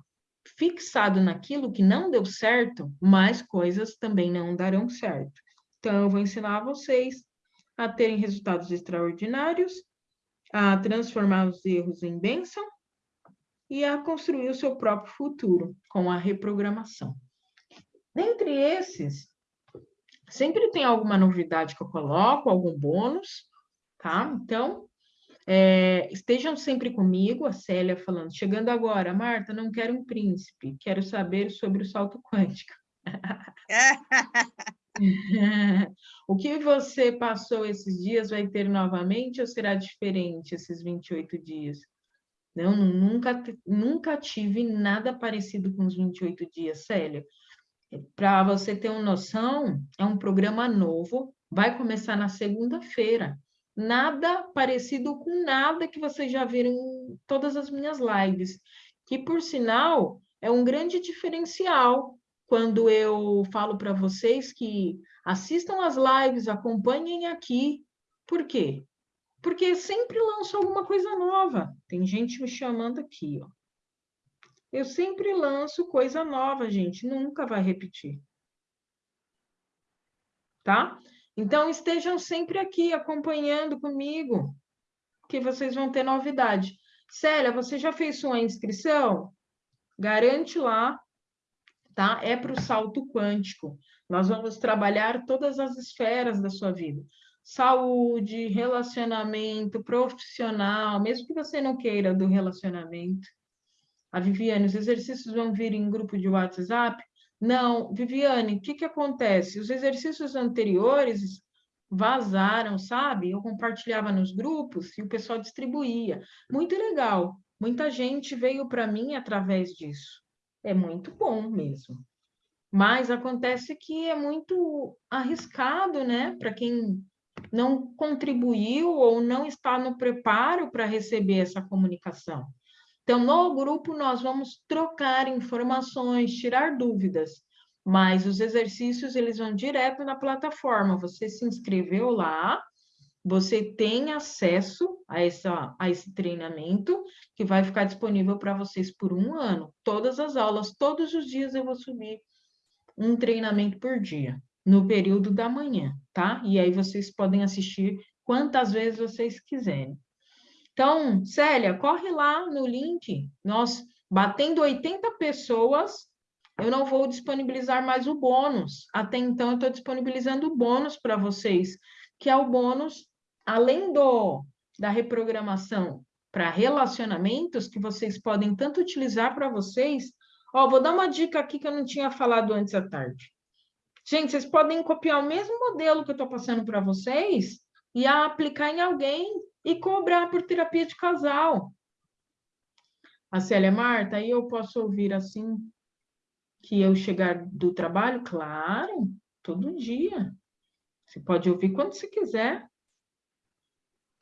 fixado naquilo que não deu certo, mais coisas também não darão certo. Então, eu vou ensinar vocês a terem resultados extraordinários, a transformar os erros em bênção e a construir o seu próprio futuro com a reprogramação. Dentre esses, sempre tem alguma novidade que eu coloco, algum bônus, tá? Então, é, estejam sempre comigo, a Célia falando, chegando agora, Marta, não quero um príncipe, quero saber sobre o salto quântico. o que você passou esses dias vai ter novamente ou será diferente esses 28 dias? Não, nunca, nunca tive nada parecido com os 28 dias, Célia. Para você ter uma noção, é um programa novo, vai começar na segunda-feira. Nada parecido com nada que vocês já viram em todas as minhas lives, que, por sinal, é um grande diferencial quando eu falo para vocês que assistam as lives, acompanhem aqui. Por quê? Porque sempre lanço alguma coisa nova. Tem gente me chamando aqui, ó. Eu sempre lanço coisa nova, gente, nunca vai repetir. Tá? Então, estejam sempre aqui acompanhando comigo, que vocês vão ter novidade. Célia, você já fez sua inscrição? Garante lá, tá? É para o salto quântico. Nós vamos trabalhar todas as esferas da sua vida saúde, relacionamento, profissional, mesmo que você não queira do relacionamento. A Viviane, os exercícios vão vir em grupo de WhatsApp? Não, Viviane, o que, que acontece? Os exercícios anteriores vazaram, sabe? Eu compartilhava nos grupos e o pessoal distribuía. Muito legal. Muita gente veio para mim através disso. É muito bom mesmo. Mas acontece que é muito arriscado, né? Para quem não contribuiu ou não está no preparo para receber essa comunicação. Então, no grupo, nós vamos trocar informações, tirar dúvidas, mas os exercícios, eles vão direto na plataforma. Você se inscreveu lá, você tem acesso a, essa, a esse treinamento, que vai ficar disponível para vocês por um ano. Todas as aulas, todos os dias eu vou subir um treinamento por dia no período da manhã, tá? E aí vocês podem assistir quantas vezes vocês quiserem. Então, Célia, corre lá no link. Nós, batendo 80 pessoas, eu não vou disponibilizar mais o bônus. Até então, eu estou disponibilizando o bônus para vocês, que é o bônus, além do da reprogramação para relacionamentos, que vocês podem tanto utilizar para vocês. Ó, vou dar uma dica aqui que eu não tinha falado antes à tarde. Gente, vocês podem copiar o mesmo modelo que eu estou passando para vocês e aplicar em alguém e cobrar por terapia de casal. A Célia Marta, aí eu posso ouvir assim que eu chegar do trabalho? Claro, todo dia. Você pode ouvir quando você quiser.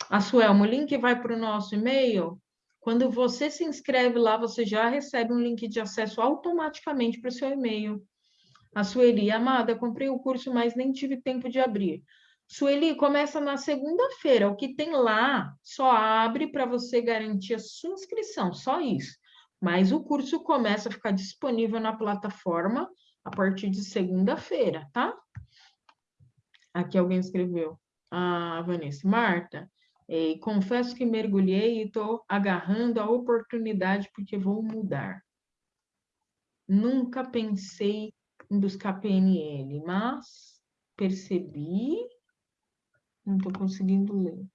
A Suelma, o link vai para o nosso e-mail. Quando você se inscreve lá, você já recebe um link de acesso automaticamente para o seu e-mail. A Sueli, amada, comprei o curso, mas nem tive tempo de abrir. Sueli, começa na segunda-feira. O que tem lá só abre para você garantir a sua inscrição, só isso. Mas o curso começa a ficar disponível na plataforma a partir de segunda-feira, tá? Aqui alguém escreveu. A Vanessa. Marta, eh, confesso que mergulhei e estou agarrando a oportunidade porque vou mudar. Nunca pensei em buscar PNL, mas percebi, não estou conseguindo ler,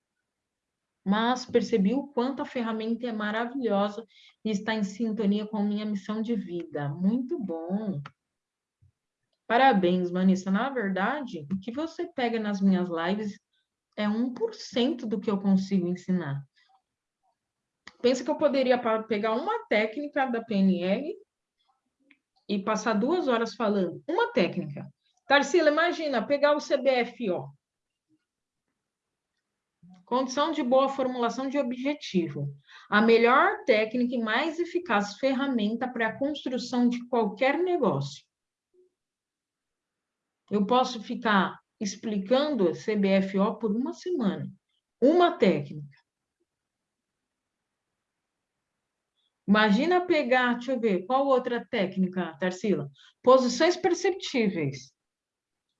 mas percebi o quanto a ferramenta é maravilhosa e está em sintonia com a minha missão de vida. Muito bom! Parabéns, Vanessa. Na verdade, o que você pega nas minhas lives é 1% do que eu consigo ensinar. Pensa que eu poderia pegar uma técnica da PNL e passar duas horas falando uma técnica. Tarsila, imagina, pegar o CBFO. Condição de boa formulação de objetivo. A melhor técnica e mais eficaz ferramenta para a construção de qualquer negócio. Eu posso ficar explicando a CBFO por uma semana. Uma técnica. Imagina pegar, deixa eu ver, qual outra técnica, Tarsila? Posições perceptíveis.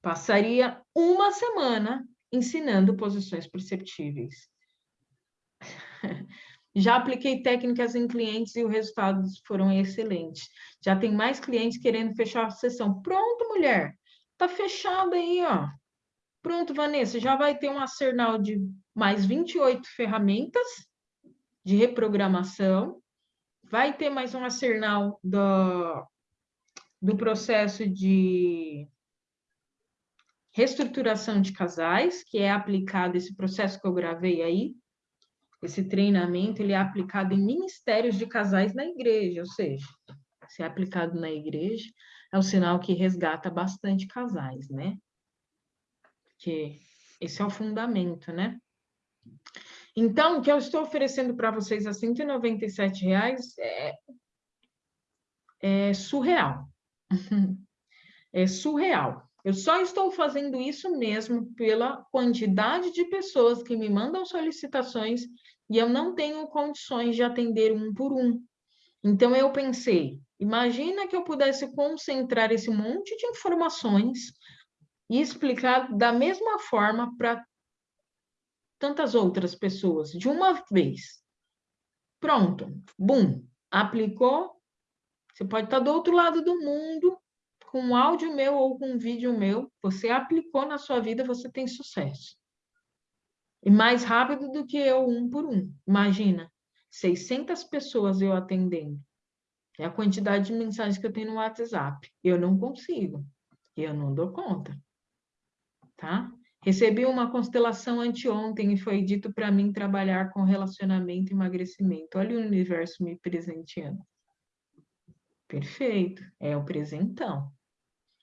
Passaria uma semana ensinando posições perceptíveis. Já apliquei técnicas em clientes e os resultados foram excelentes. Já tem mais clientes querendo fechar a sessão. Pronto, mulher. Tá fechado aí, ó. Pronto, Vanessa, já vai ter um arsenal de mais 28 ferramentas de reprogramação. Vai ter mais um arsenal do, do processo de reestruturação de casais, que é aplicado esse processo que eu gravei aí, esse treinamento, ele é aplicado em ministérios de casais na igreja, ou seja, se é aplicado na igreja, é um sinal que resgata bastante casais, né? Que esse é o fundamento, né? Então, o que eu estou oferecendo para vocês a 197 reais é, é surreal. é surreal. Eu só estou fazendo isso mesmo pela quantidade de pessoas que me mandam solicitações e eu não tenho condições de atender um por um. Então, eu pensei, imagina que eu pudesse concentrar esse monte de informações e explicar da mesma forma para tantas outras pessoas, de uma vez. Pronto, bum, aplicou. Você pode estar do outro lado do mundo, com um áudio meu ou com um vídeo meu, você aplicou na sua vida, você tem sucesso. E mais rápido do que eu, um por um. Imagina, 600 pessoas eu atendendo. É a quantidade de mensagens que eu tenho no WhatsApp. Eu não consigo. Eu não dou conta. Tá? Recebi uma constelação anteontem e foi dito para mim trabalhar com relacionamento e emagrecimento. Olha o universo me presenteando. Perfeito, é o presentão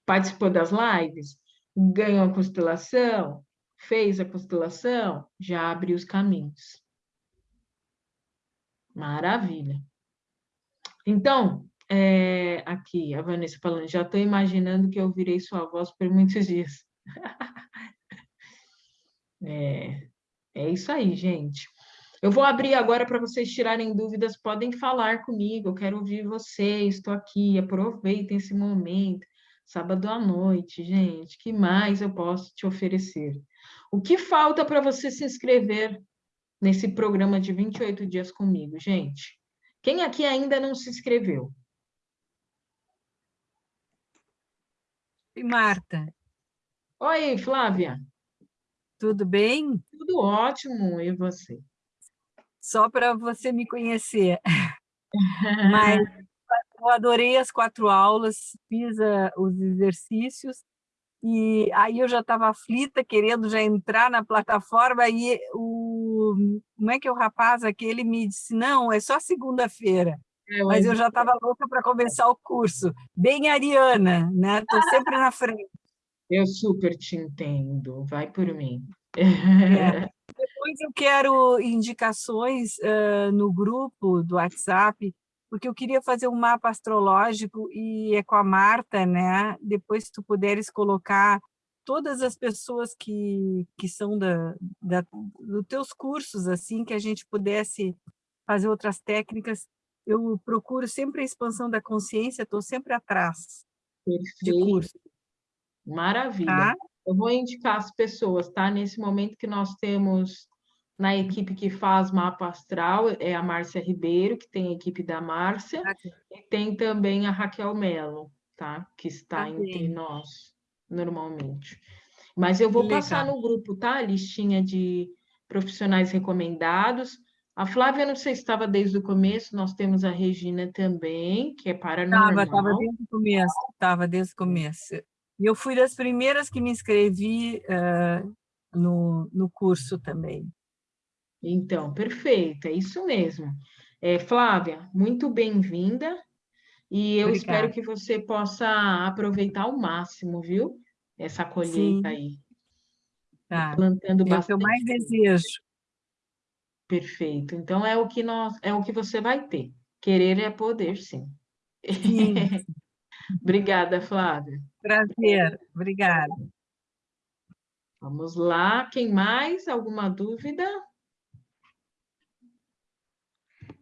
participou das lives, ganhou a constelação, fez a constelação, já abriu os caminhos. Maravilha. Então, é, aqui, a Vanessa falando, já estou imaginando que eu virei sua voz por muitos dias. é, é isso aí, gente. Eu vou abrir agora para vocês tirarem dúvidas, podem falar comigo, eu quero ouvir vocês, estou aqui, aproveitem esse momento sábado à noite, gente, que mais eu posso te oferecer? O que falta para você se inscrever nesse programa de 28 dias comigo, gente? Quem aqui ainda não se inscreveu? Oi, Marta. Oi, Flávia. Tudo bem? Tudo ótimo, e você? Só para você me conhecer. Mas eu adorei as quatro aulas, fiz uh, os exercícios, e aí eu já estava aflita, querendo já entrar na plataforma, e o, como é que é o rapaz aquele me disse, não, é só segunda-feira. É, mas eu já estava louca para começar o curso. Bem Ariana, né? Estou sempre na frente. Eu super te entendo, vai por mim. É. Depois eu quero indicações uh, no grupo do WhatsApp porque eu queria fazer um mapa astrológico e é com a Marta, né? Depois, se tu puderes colocar todas as pessoas que, que são da, da, dos teus cursos, assim, que a gente pudesse fazer outras técnicas. Eu procuro sempre a expansão da consciência, estou sempre atrás Perfeito. de curso. Maravilha. Tá? Eu vou indicar as pessoas, tá? Nesse momento que nós temos na equipe que faz mapa astral é a Márcia Ribeiro, que tem a equipe da Márcia, e tem também a Raquel Mello, tá? Que está tá entre nós, normalmente. Mas eu vou Legal. passar no grupo, tá? A listinha de profissionais recomendados. A Flávia, não sei se estava desde o começo, nós temos a Regina também, que é paranormal. Estava, estava desde o começo, estava desde o começo. E eu fui das primeiras que me inscrevi uh, no, no curso também. Então, perfeito, é isso mesmo. É, Flávia, muito bem-vinda e eu Obrigada. espero que você possa aproveitar ao máximo, viu? Essa colheita Sim. aí. Tá. Plantando é bastante. É o que eu mais desejo. Perfeito. Então é o que nós, é o que você vai ter. Querer é poder, sim. Sim. Obrigada, Flávia. Prazer, obrigada. Vamos lá, quem mais? Alguma dúvida?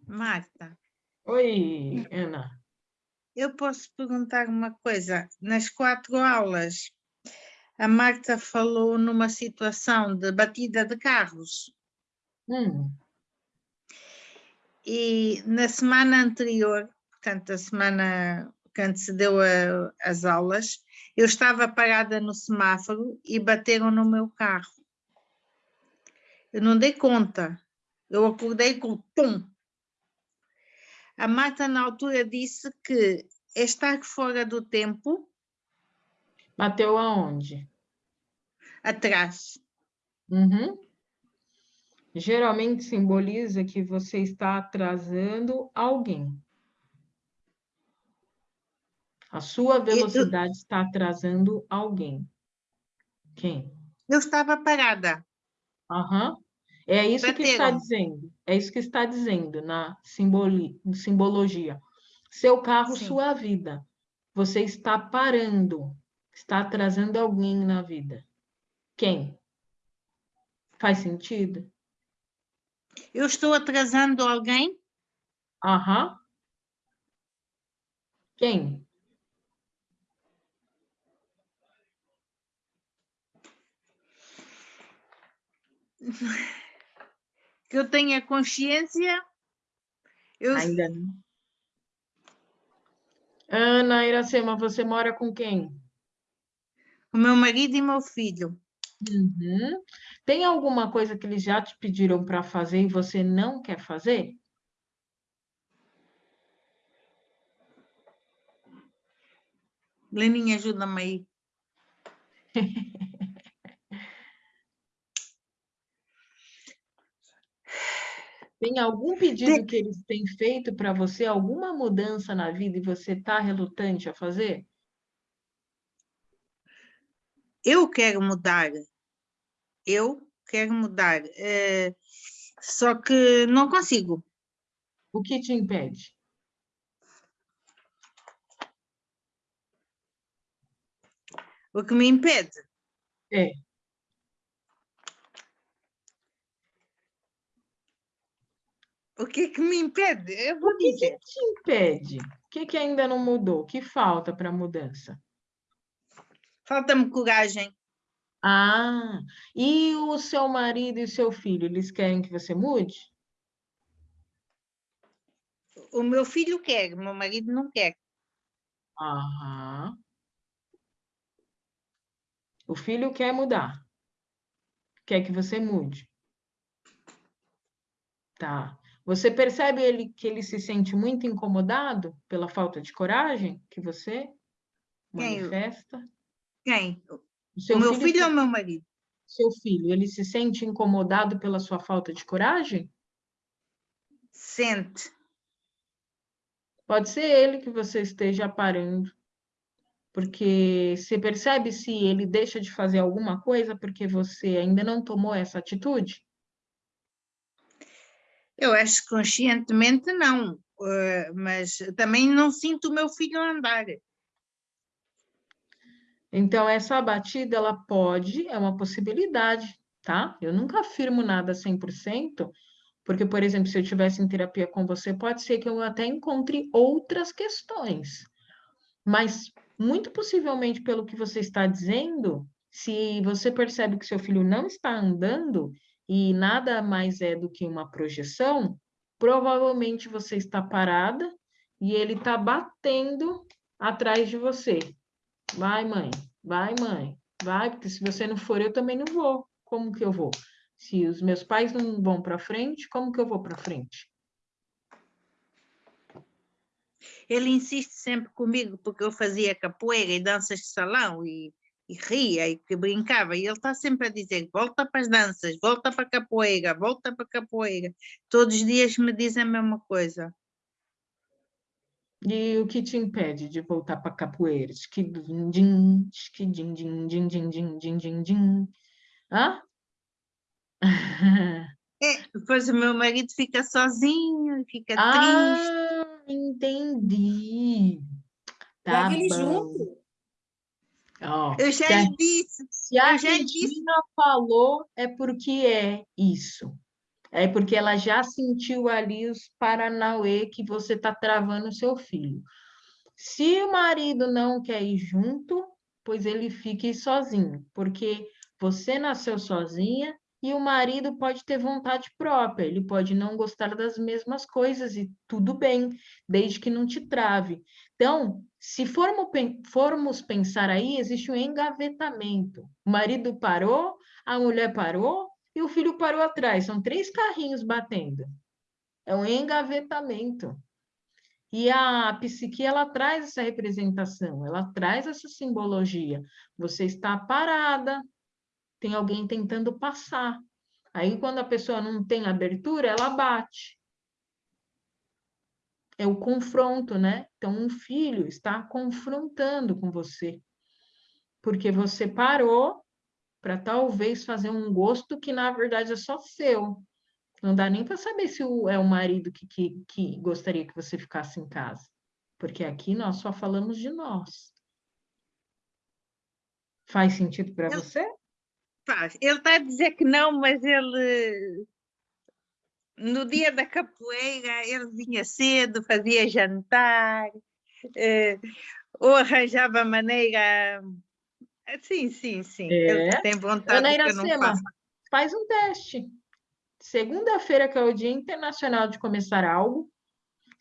Marta, Oi, Ana. eu posso perguntar uma coisa? Nas quatro aulas, a Marta falou numa situação de batida de carros. Hum, E na semana anterior, portanto, a semana que antecedeu a- as aulas, eu estava parada no semáforo e bateram no meu carro. Eu não dei conta. Eu acordei com pum. A Marta, na altura, disse que é estar fora do tempo bateu aonde? atrás. Uhum. Geralmente simboliza que você está atrasando alguém. A sua velocidade está atrasando alguém. Quem? Eu estava parada. Aham. É isso que está Bateram. dizendo. É isso que está dizendo na simboli, simbologia. Seu carro, Sim. sua vida. Você está parando, está atrasando alguém na vida. Quem? Faz sentido? Eu estou atrasando alguém? Aham. Quem? Que eu tenha consciência? Eu, Ainda não. Ana Iracema, você mora com quem? o meu marido e meu filho. Uhum. Tem alguma coisa que eles já te pediram para fazer e você não quer fazer? Leninha, ajuda-me aí. Tem algum pedido que eles têm feito para você, alguma mudança na vida e você está relutante a fazer? Eu quero mudar. Eu quero mudar. eh, só que não consigo. O que te impede? O que me impede? É. O que que me impede? Eu vou O que, que dizer. te impede? O que, que ainda não mudou? O que falta para a mudança? Falta-me coragem. Ah, e o seu marido e o seu filho, eles querem que você mude? O meu filho quer, o meu marido não quer. Aham. O filho quer mudar. Quer que você mude. Tá. Você percebe ele que ele se sente muito incomodado pela falta de coragem que você Quem? manifesta? Quem? O seu o meu filho, filho ou o meu marido? seu filho, ele se sente incomodado pela sua falta de coragem? Sente. Pode ser ele que você esteja parando. Porque você percebe se ele deixa de fazer alguma coisa porque você ainda não tomou essa atitude? Eu acho que conscientemente não. eh, mas também não sinto o meu filho andar. Então, essa batida, ela pode, é uma possibilidade, tá? Eu nunca afirmo nada 100%, porque, por exemplo, se eu estivesse em terapia com você, pode ser que eu até encontre outras questões. Mas, muito possivelmente, pelo que você está dizendo, se você percebe que seu filho não está andando e nada mais é do que uma projeção, provavelmente você está parada e ele está batendo atrás de você. Vai, mãe, vai, mãe, vai, porque se você não for, eu também não vou. Como que eu vou? Se os meus pais não vão para frente, como que eu vou para frente? Ele insiste sempre comigo porque eu fazia capoeira e danças de salão e, e ria e que brincava. E ele está sempre a dizer: volta para as danças, volta para a capoeira, volta para a capoeira. Todos os dias me diz a mesma coisa. E o que te impede de voltar para capoeira? Esquidim, din, esquidim, din, din, din, din, din, din, din. Hã? É, depois o meu marido fica sozinho, fica ah, triste. entendi. Tá Leva ele bom. junto. Ó, Eu já se disse, Se a Eu já Regina falou, é porque é isso. É porque ela já sentiu ali os paranauê que você está travando o seu filho. Se o marido não quer ir junto, pois ele fique sozinho, porque você nasceu sozinha e o marido pode ter vontade própria, ele pode não gostar das mesmas coisas e tudo bem, desde que não te trave. Então, se formos, pen- formos pensar aí, existe um engavetamento. O marido parou, a mulher parou e o filho parou atrás. São três carrinhos batendo. É um engavetamento. E a psique, ela traz essa representação, ela traz essa simbologia. Você está parada, tem alguém tentando passar. Aí, quando a pessoa não tem abertura, ela bate. É o confronto, né? Então, um filho está confrontando com você. Porque você parou para talvez fazer um gosto que, na verdade, é só seu. Não dá nem para saber se o, é o marido que, que, que gostaria que você ficasse em casa. Porque aqui nós só falamos de nós. Faz sentido para você? faz. Ele está a dizer que não, mas ele no dia da capoeira ele vinha cedo, fazia jantar, eh, ou arranjava maneira. Sim, sim, sim. Ele É. tem vontade Ana não Iracema, faz um teste. Segunda-feira, que é o Dia Internacional de Começar Algo.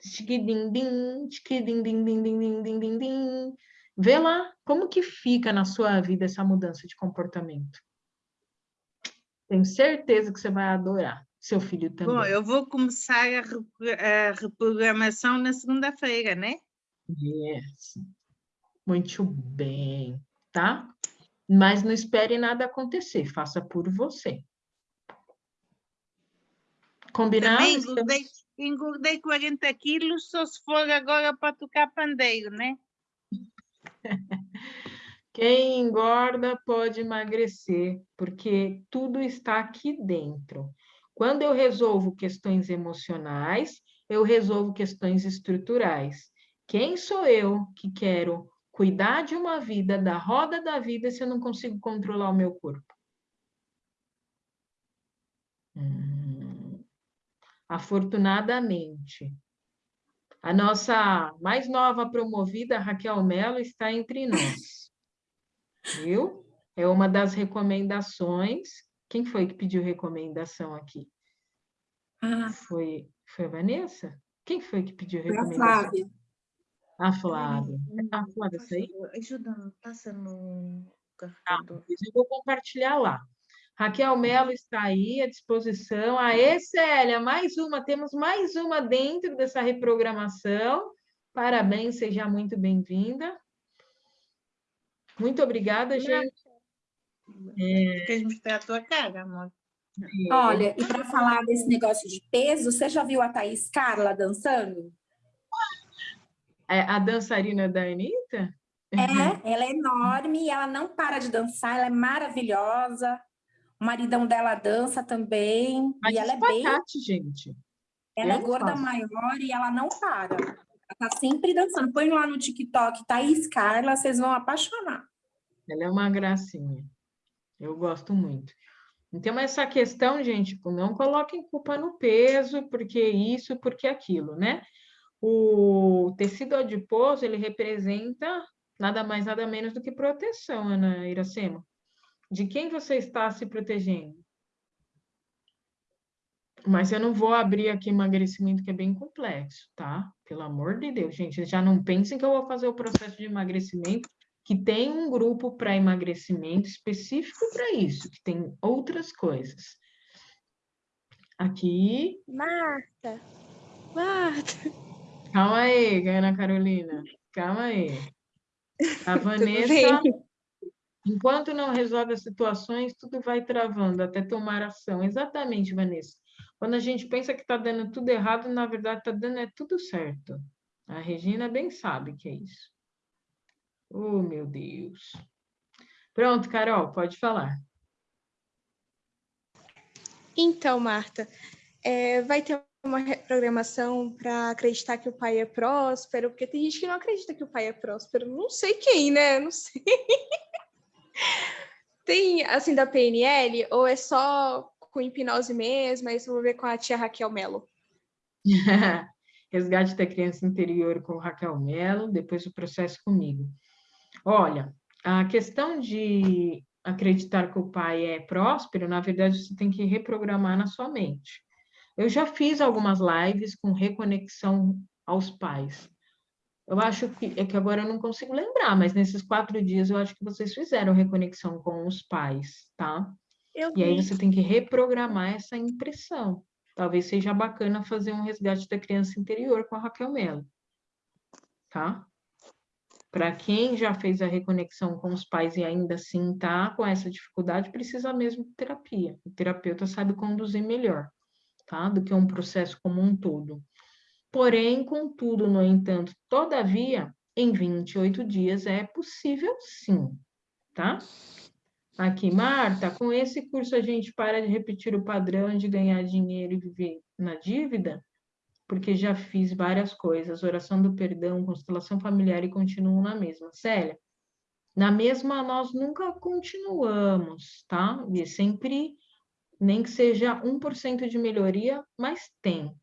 Tchiquidim-dim, tchiquidim-dim-dim-dim-dim-dim-dim. Vê lá como que fica na sua vida essa mudança de comportamento. Tenho certeza que você vai adorar. Seu filho também. Bom, eu vou começar a, repro- a reprogramação na segunda-feira, né? Yes. Muito bem, tá? Mas não espere nada acontecer, faça por você. Combinado? Também engordei, engordei 40 quilos, só se for agora para tocar pandeiro, né? Quem engorda pode emagrecer, porque tudo está aqui dentro. Quando eu resolvo questões emocionais, eu resolvo questões estruturais. Quem sou eu que quero cuidar de uma vida, da roda da vida, se eu não consigo controlar o meu corpo? Hum, afortunadamente, a nossa mais nova promovida, Raquel Mello, está entre nós. Viu? É uma das recomendações. Quem foi que pediu recomendação aqui? Ah, Foi, foi a Vanessa? Quem foi que pediu foi a recomendação? Flávia. A Flávia. A Flávia saiu? Ajuda-me, passa no Tá, carregador. depois eu vou compartilhar lá. Raquel Mello está aí à disposição. Aê, Célia, mais uma, temos mais uma dentro dessa reprogramação. Parabéns, seja muito bem-vinda. Muito obrigada, gente. Queres mostrar a tua cara, amor? Olha, e para falar desse negócio de peso, você já viu a Thaís Carla dançando? É a dançarina da Anitta? É, ela é enorme e ela não para de dançar, ela é maravilhosa. O maridão dela dança também. Mas e ela é bem. espacate, gente. Ela é eu não gorda faço. maior e ela não para. Ela tá sempre dançando. Põe lá no TikTok, Thaís Carla, vocês vão apaixonar. Ela é uma gracinha. Eu gosto muito. Então, essa questão, gente, tipo, não coloquem culpa no peso, porque isso, porque aquilo, né? O tecido adiposo, ele representa nada mais, nada menos do que proteção, Ana Iracema. De quem você está se protegendo? Mas eu não vou abrir aqui emagrecimento, que é bem complexo, tá? Pelo amor de Deus, gente, já não pensem que eu vou fazer o processo de emagrecimento, que tem um grupo para emagrecimento específico para isso, que tem outras coisas. Aqui, Marta, Marta. calma aí, Ana Carolina, calma aí. A Vanessa, enquanto não resolve as situações, tudo vai travando até tomar ação. Exatamente, Vanessa. Quando a gente pensa que está dando tudo errado, na verdade está dando é tudo certo. A Regina bem sabe que é isso. Oh, meu Deus. Pronto, Carol, pode falar. Então, Marta, é, vai ter uma programação para acreditar que o pai é próspero, porque tem gente que não acredita que o pai é próspero. Não sei quem, né? Não sei. tem, assim, da PNL, ou é só com hipnose mesmo? Aí eu vou ver com a tia Raquel Mello. Resgate da criança interior com Raquel Mello, depois o processo comigo. Olha, a questão de acreditar que o pai é próspero, na verdade, você tem que reprogramar na sua mente. Eu já fiz algumas lives com reconexão aos pais. Eu acho que é que agora eu não consigo lembrar, mas nesses quatro dias eu acho que vocês fizeram reconexão com os pais, tá? Eu e aí você tem que reprogramar essa impressão. Talvez seja bacana fazer um resgate da criança interior com a Raquel Mello, tá? Para quem já fez a reconexão com os pais e ainda assim tá com essa dificuldade, precisa mesmo de terapia. O terapeuta sabe conduzir melhor tá? do que um processo como um todo. Porém, contudo, no entanto, todavia, em 28 dias é possível sim, tá? Aqui, Marta, com esse curso a gente para de repetir o padrão de ganhar dinheiro e viver na dívida? Porque já fiz várias coisas, oração do perdão, constelação familiar e continuo na mesma. Célia, na mesma nós nunca continuamos, tá? E sempre nem que seja 1% de melhoria, mas tem.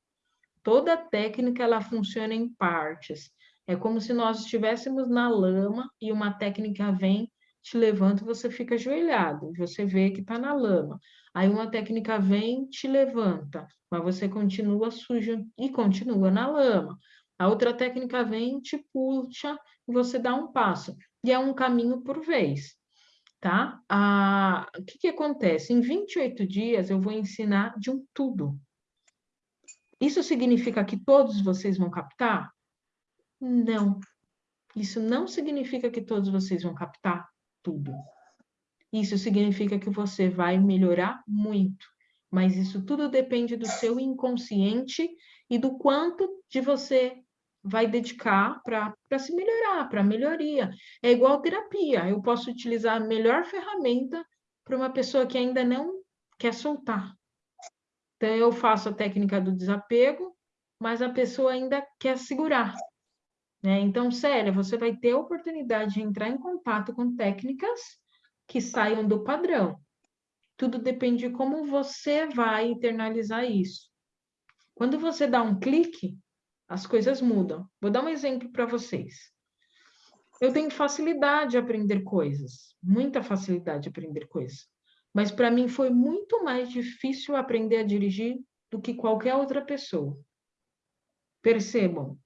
Toda técnica ela funciona em partes. É como se nós estivéssemos na lama e uma técnica vem, te levanta você fica ajoelhado. Você vê que está na lama. Aí uma técnica vem, te levanta, mas você continua sujo e continua na lama. A outra técnica vem, te puxa e você dá um passo. E é um caminho por vez tá? Ah, o que, que acontece? Em 28 dias eu vou ensinar de um tudo. Isso significa que todos vocês vão captar? Não. Isso não significa que todos vocês vão captar tudo. Isso significa que você vai melhorar muito. Mas isso tudo depende do seu inconsciente e do quanto de você vai dedicar para se melhorar, para melhoria. É igual terapia, eu posso utilizar a melhor ferramenta para uma pessoa que ainda não quer soltar. Então, eu faço a técnica do desapego, mas a pessoa ainda quer segurar. Né? Então, Célia, você vai ter a oportunidade de entrar em contato com técnicas que saiam do padrão. Tudo depende de como você vai internalizar isso. Quando você dá um clique, as coisas mudam. Vou dar um exemplo para vocês. Eu tenho facilidade de aprender coisas, muita facilidade de aprender coisas. Mas para mim foi muito mais difícil aprender a dirigir do que qualquer outra pessoa. Percebam,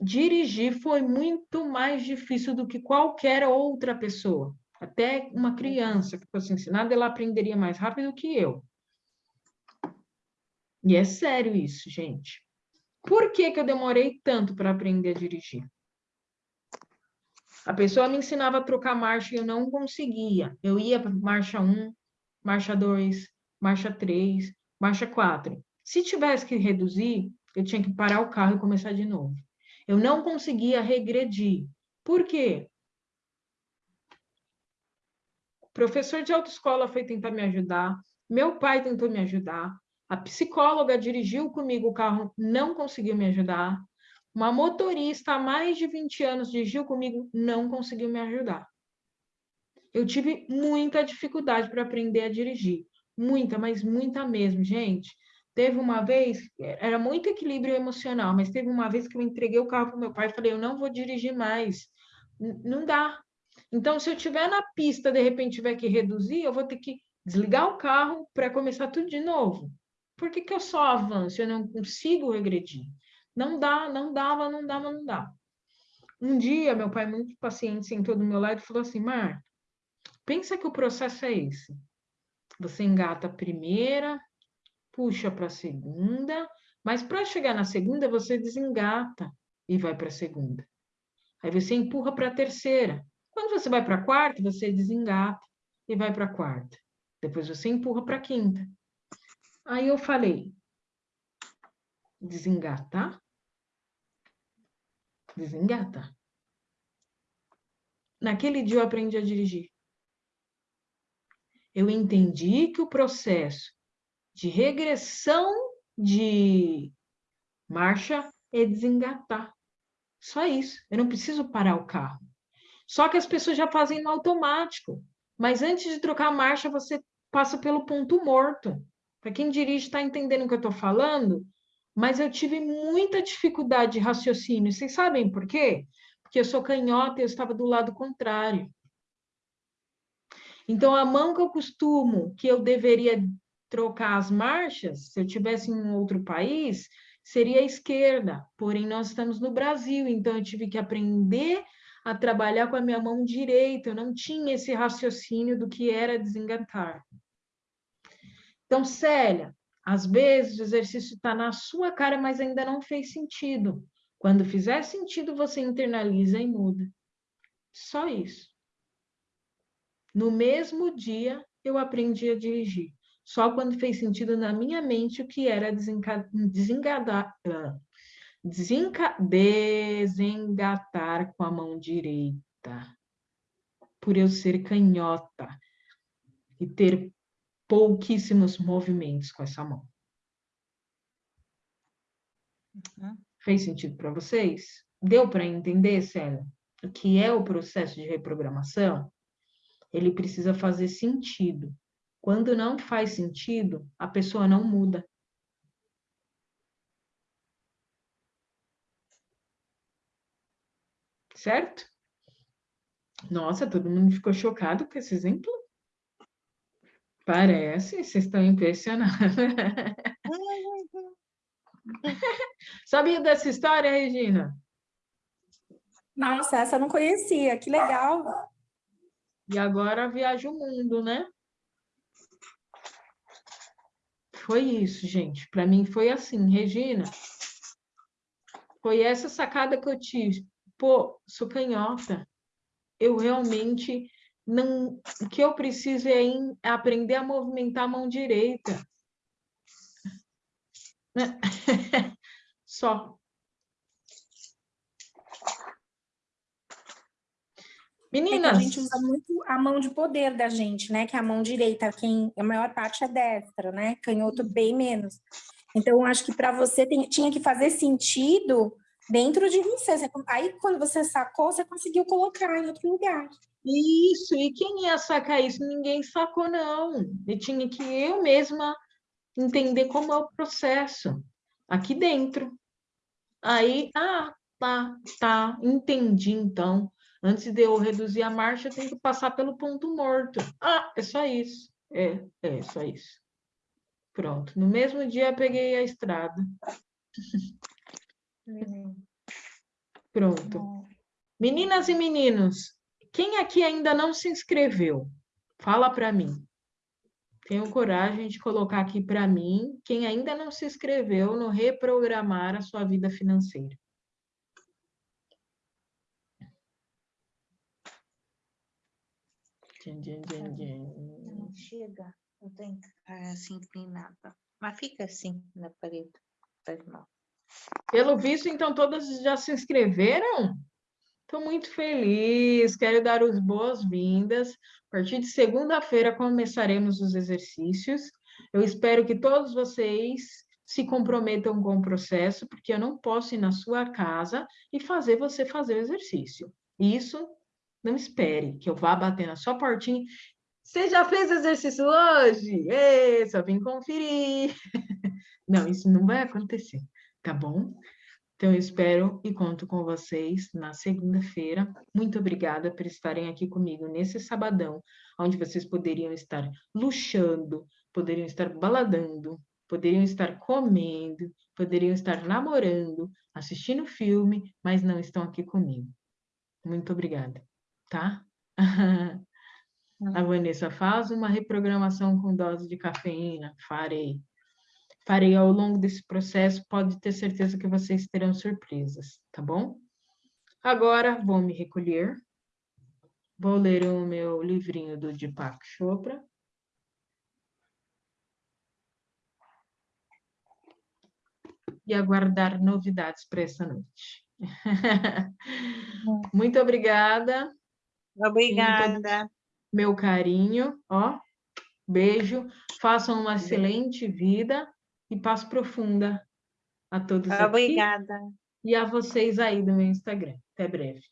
dirigir foi muito mais difícil do que qualquer outra pessoa. Até uma criança que fosse ensinada, ela aprenderia mais rápido que eu. E é sério isso, gente. Por que, que eu demorei tanto para aprender a dirigir? A pessoa me ensinava a trocar marcha e eu não conseguia. Eu ia para marcha 1, marcha 2, marcha 3, marcha 4. Se tivesse que reduzir, eu tinha que parar o carro e começar de novo. Eu não conseguia regredir. Por quê? O professor de autoescola foi tentar me ajudar, meu pai tentou me ajudar, a psicóloga dirigiu comigo o carro, não conseguiu me ajudar. Uma motorista há mais de 20 anos dirigiu comigo, não conseguiu me ajudar. Eu tive muita dificuldade para aprender a dirigir. Muita, mas muita mesmo, gente. Teve uma vez, era muito equilíbrio emocional, mas teve uma vez que eu entreguei o carro para meu pai e falei, eu não vou dirigir mais. N não dá. Então, se eu tiver na pista, de repente tiver que reduzir, eu vou ter que desligar o carro para começar tudo de novo por que, que eu só avanço? Eu não consigo regredir. Não dá, não dava, não dava, não dá. Um dia, meu pai, muito paciente, sentou do meu lado e falou assim: Marta, pensa que o processo é esse. Você engata a primeira, puxa para a segunda, mas para chegar na segunda, você desengata e vai para a segunda. Aí você empurra para a terceira. Quando você vai para a quarta, você desengata e vai para a quarta. Depois você empurra para a quinta. Aí eu falei, desengata, desengata. Naquele dia eu aprendi a dirigir. Eu entendi que o processo de regressão de marcha é desengatar. Só isso. Eu não preciso parar o carro. Só que as pessoas já fazem no automático. Mas antes de trocar a marcha, você passa pelo ponto morto. Para quem dirige está entendendo o que eu estou falando, mas eu tive muita dificuldade de raciocínio. Vocês sabem por quê? Porque eu sou canhota e eu estava do lado contrário. Então, a mão que eu costumo, que eu deveria trocar as marchas, se eu tivesse em um outro país, seria a esquerda. Porém, nós estamos no Brasil, então eu tive que aprender a trabalhar com a minha mão direita. Eu não tinha esse raciocínio do que era desengatar. Então, Célia, às vezes o exercício está na sua cara, mas ainda não fez sentido. Quando fizer sentido, você internaliza e muda. Só isso. No mesmo dia, eu aprendi a dirigir. Só quando fez sentido na minha mente o que era desengadar, desenca, desengatar com a mão direita. Por eu ser canhota e ter pouquíssimos movimentos com essa mão. Uhum. Fez sentido para vocês? Deu para entender, Célia, o que é o processo de reprogramação? Ele precisa fazer sentido. Quando não faz sentido, a pessoa não muda. Certo? Nossa, todo mundo ficou chocado com esse exemplo? Parece, vocês estão impressionados. Sabia dessa história, Regina? Nossa, essa eu não conhecia, que legal. E agora viaja o mundo, né? Foi isso, gente. Para mim foi assim, Regina. Foi essa sacada que eu tive. Pô, sou canhota. Eu realmente não, o que eu preciso é, em, aprender a movimentar a mão direita. Só. Meninas. É a gente usa muito a mão de poder da gente, né? Que é a mão direita, quem a maior parte é destra, né? Canhoto bem menos. Então, acho que para você tem, tinha que fazer sentido dentro de você. Aí, quando você sacou, você conseguiu colocar em outro lugar. Isso, e quem ia sacar isso? Ninguém sacou, não. E tinha que eu mesma entender como é o processo aqui dentro. Aí, ah, tá, tá, entendi então. Antes de eu reduzir a marcha, eu tenho que passar pelo ponto morto. Ah, é só isso. É, é só isso. Pronto. No mesmo dia, peguei a estrada. Pronto. Meninas e meninos, quem aqui ainda não se inscreveu? Fala para mim. Tenho coragem de colocar aqui para mim quem ainda não se inscreveu no reprogramar a sua vida financeira. Não chega, eu tenho que ficar assim inclinada. Mas fica assim na parede. Pelo visto, então, todas já se inscreveram? Estou muito feliz, quero dar as boas-vindas. A partir de segunda-feira começaremos os exercícios. Eu espero que todos vocês se comprometam com o processo, porque eu não posso ir na sua casa e fazer você fazer o exercício. Isso, não espere que eu vá bater na sua portinha. Você já fez exercício hoje? Ei, só vim conferir. Não, isso não vai acontecer, tá bom? Então, eu espero e conto com vocês na segunda-feira. Muito obrigada por estarem aqui comigo nesse sabadão, onde vocês poderiam estar luxando, poderiam estar baladando, poderiam estar comendo, poderiam estar namorando, assistindo filme, mas não estão aqui comigo. Muito obrigada, tá? A Vanessa faz uma reprogramação com dose de cafeína. Farei farei ao longo desse processo, pode ter certeza que vocês terão surpresas, tá bom? Agora, vou me recolher. Vou ler o meu livrinho do Deepak Chopra. E aguardar novidades para essa noite. Muito obrigada. Obrigada. Meu carinho, ó. Beijo, façam uma excelente vida e paz profunda a todos Obrigada. aqui e a vocês aí do meu Instagram. Até breve.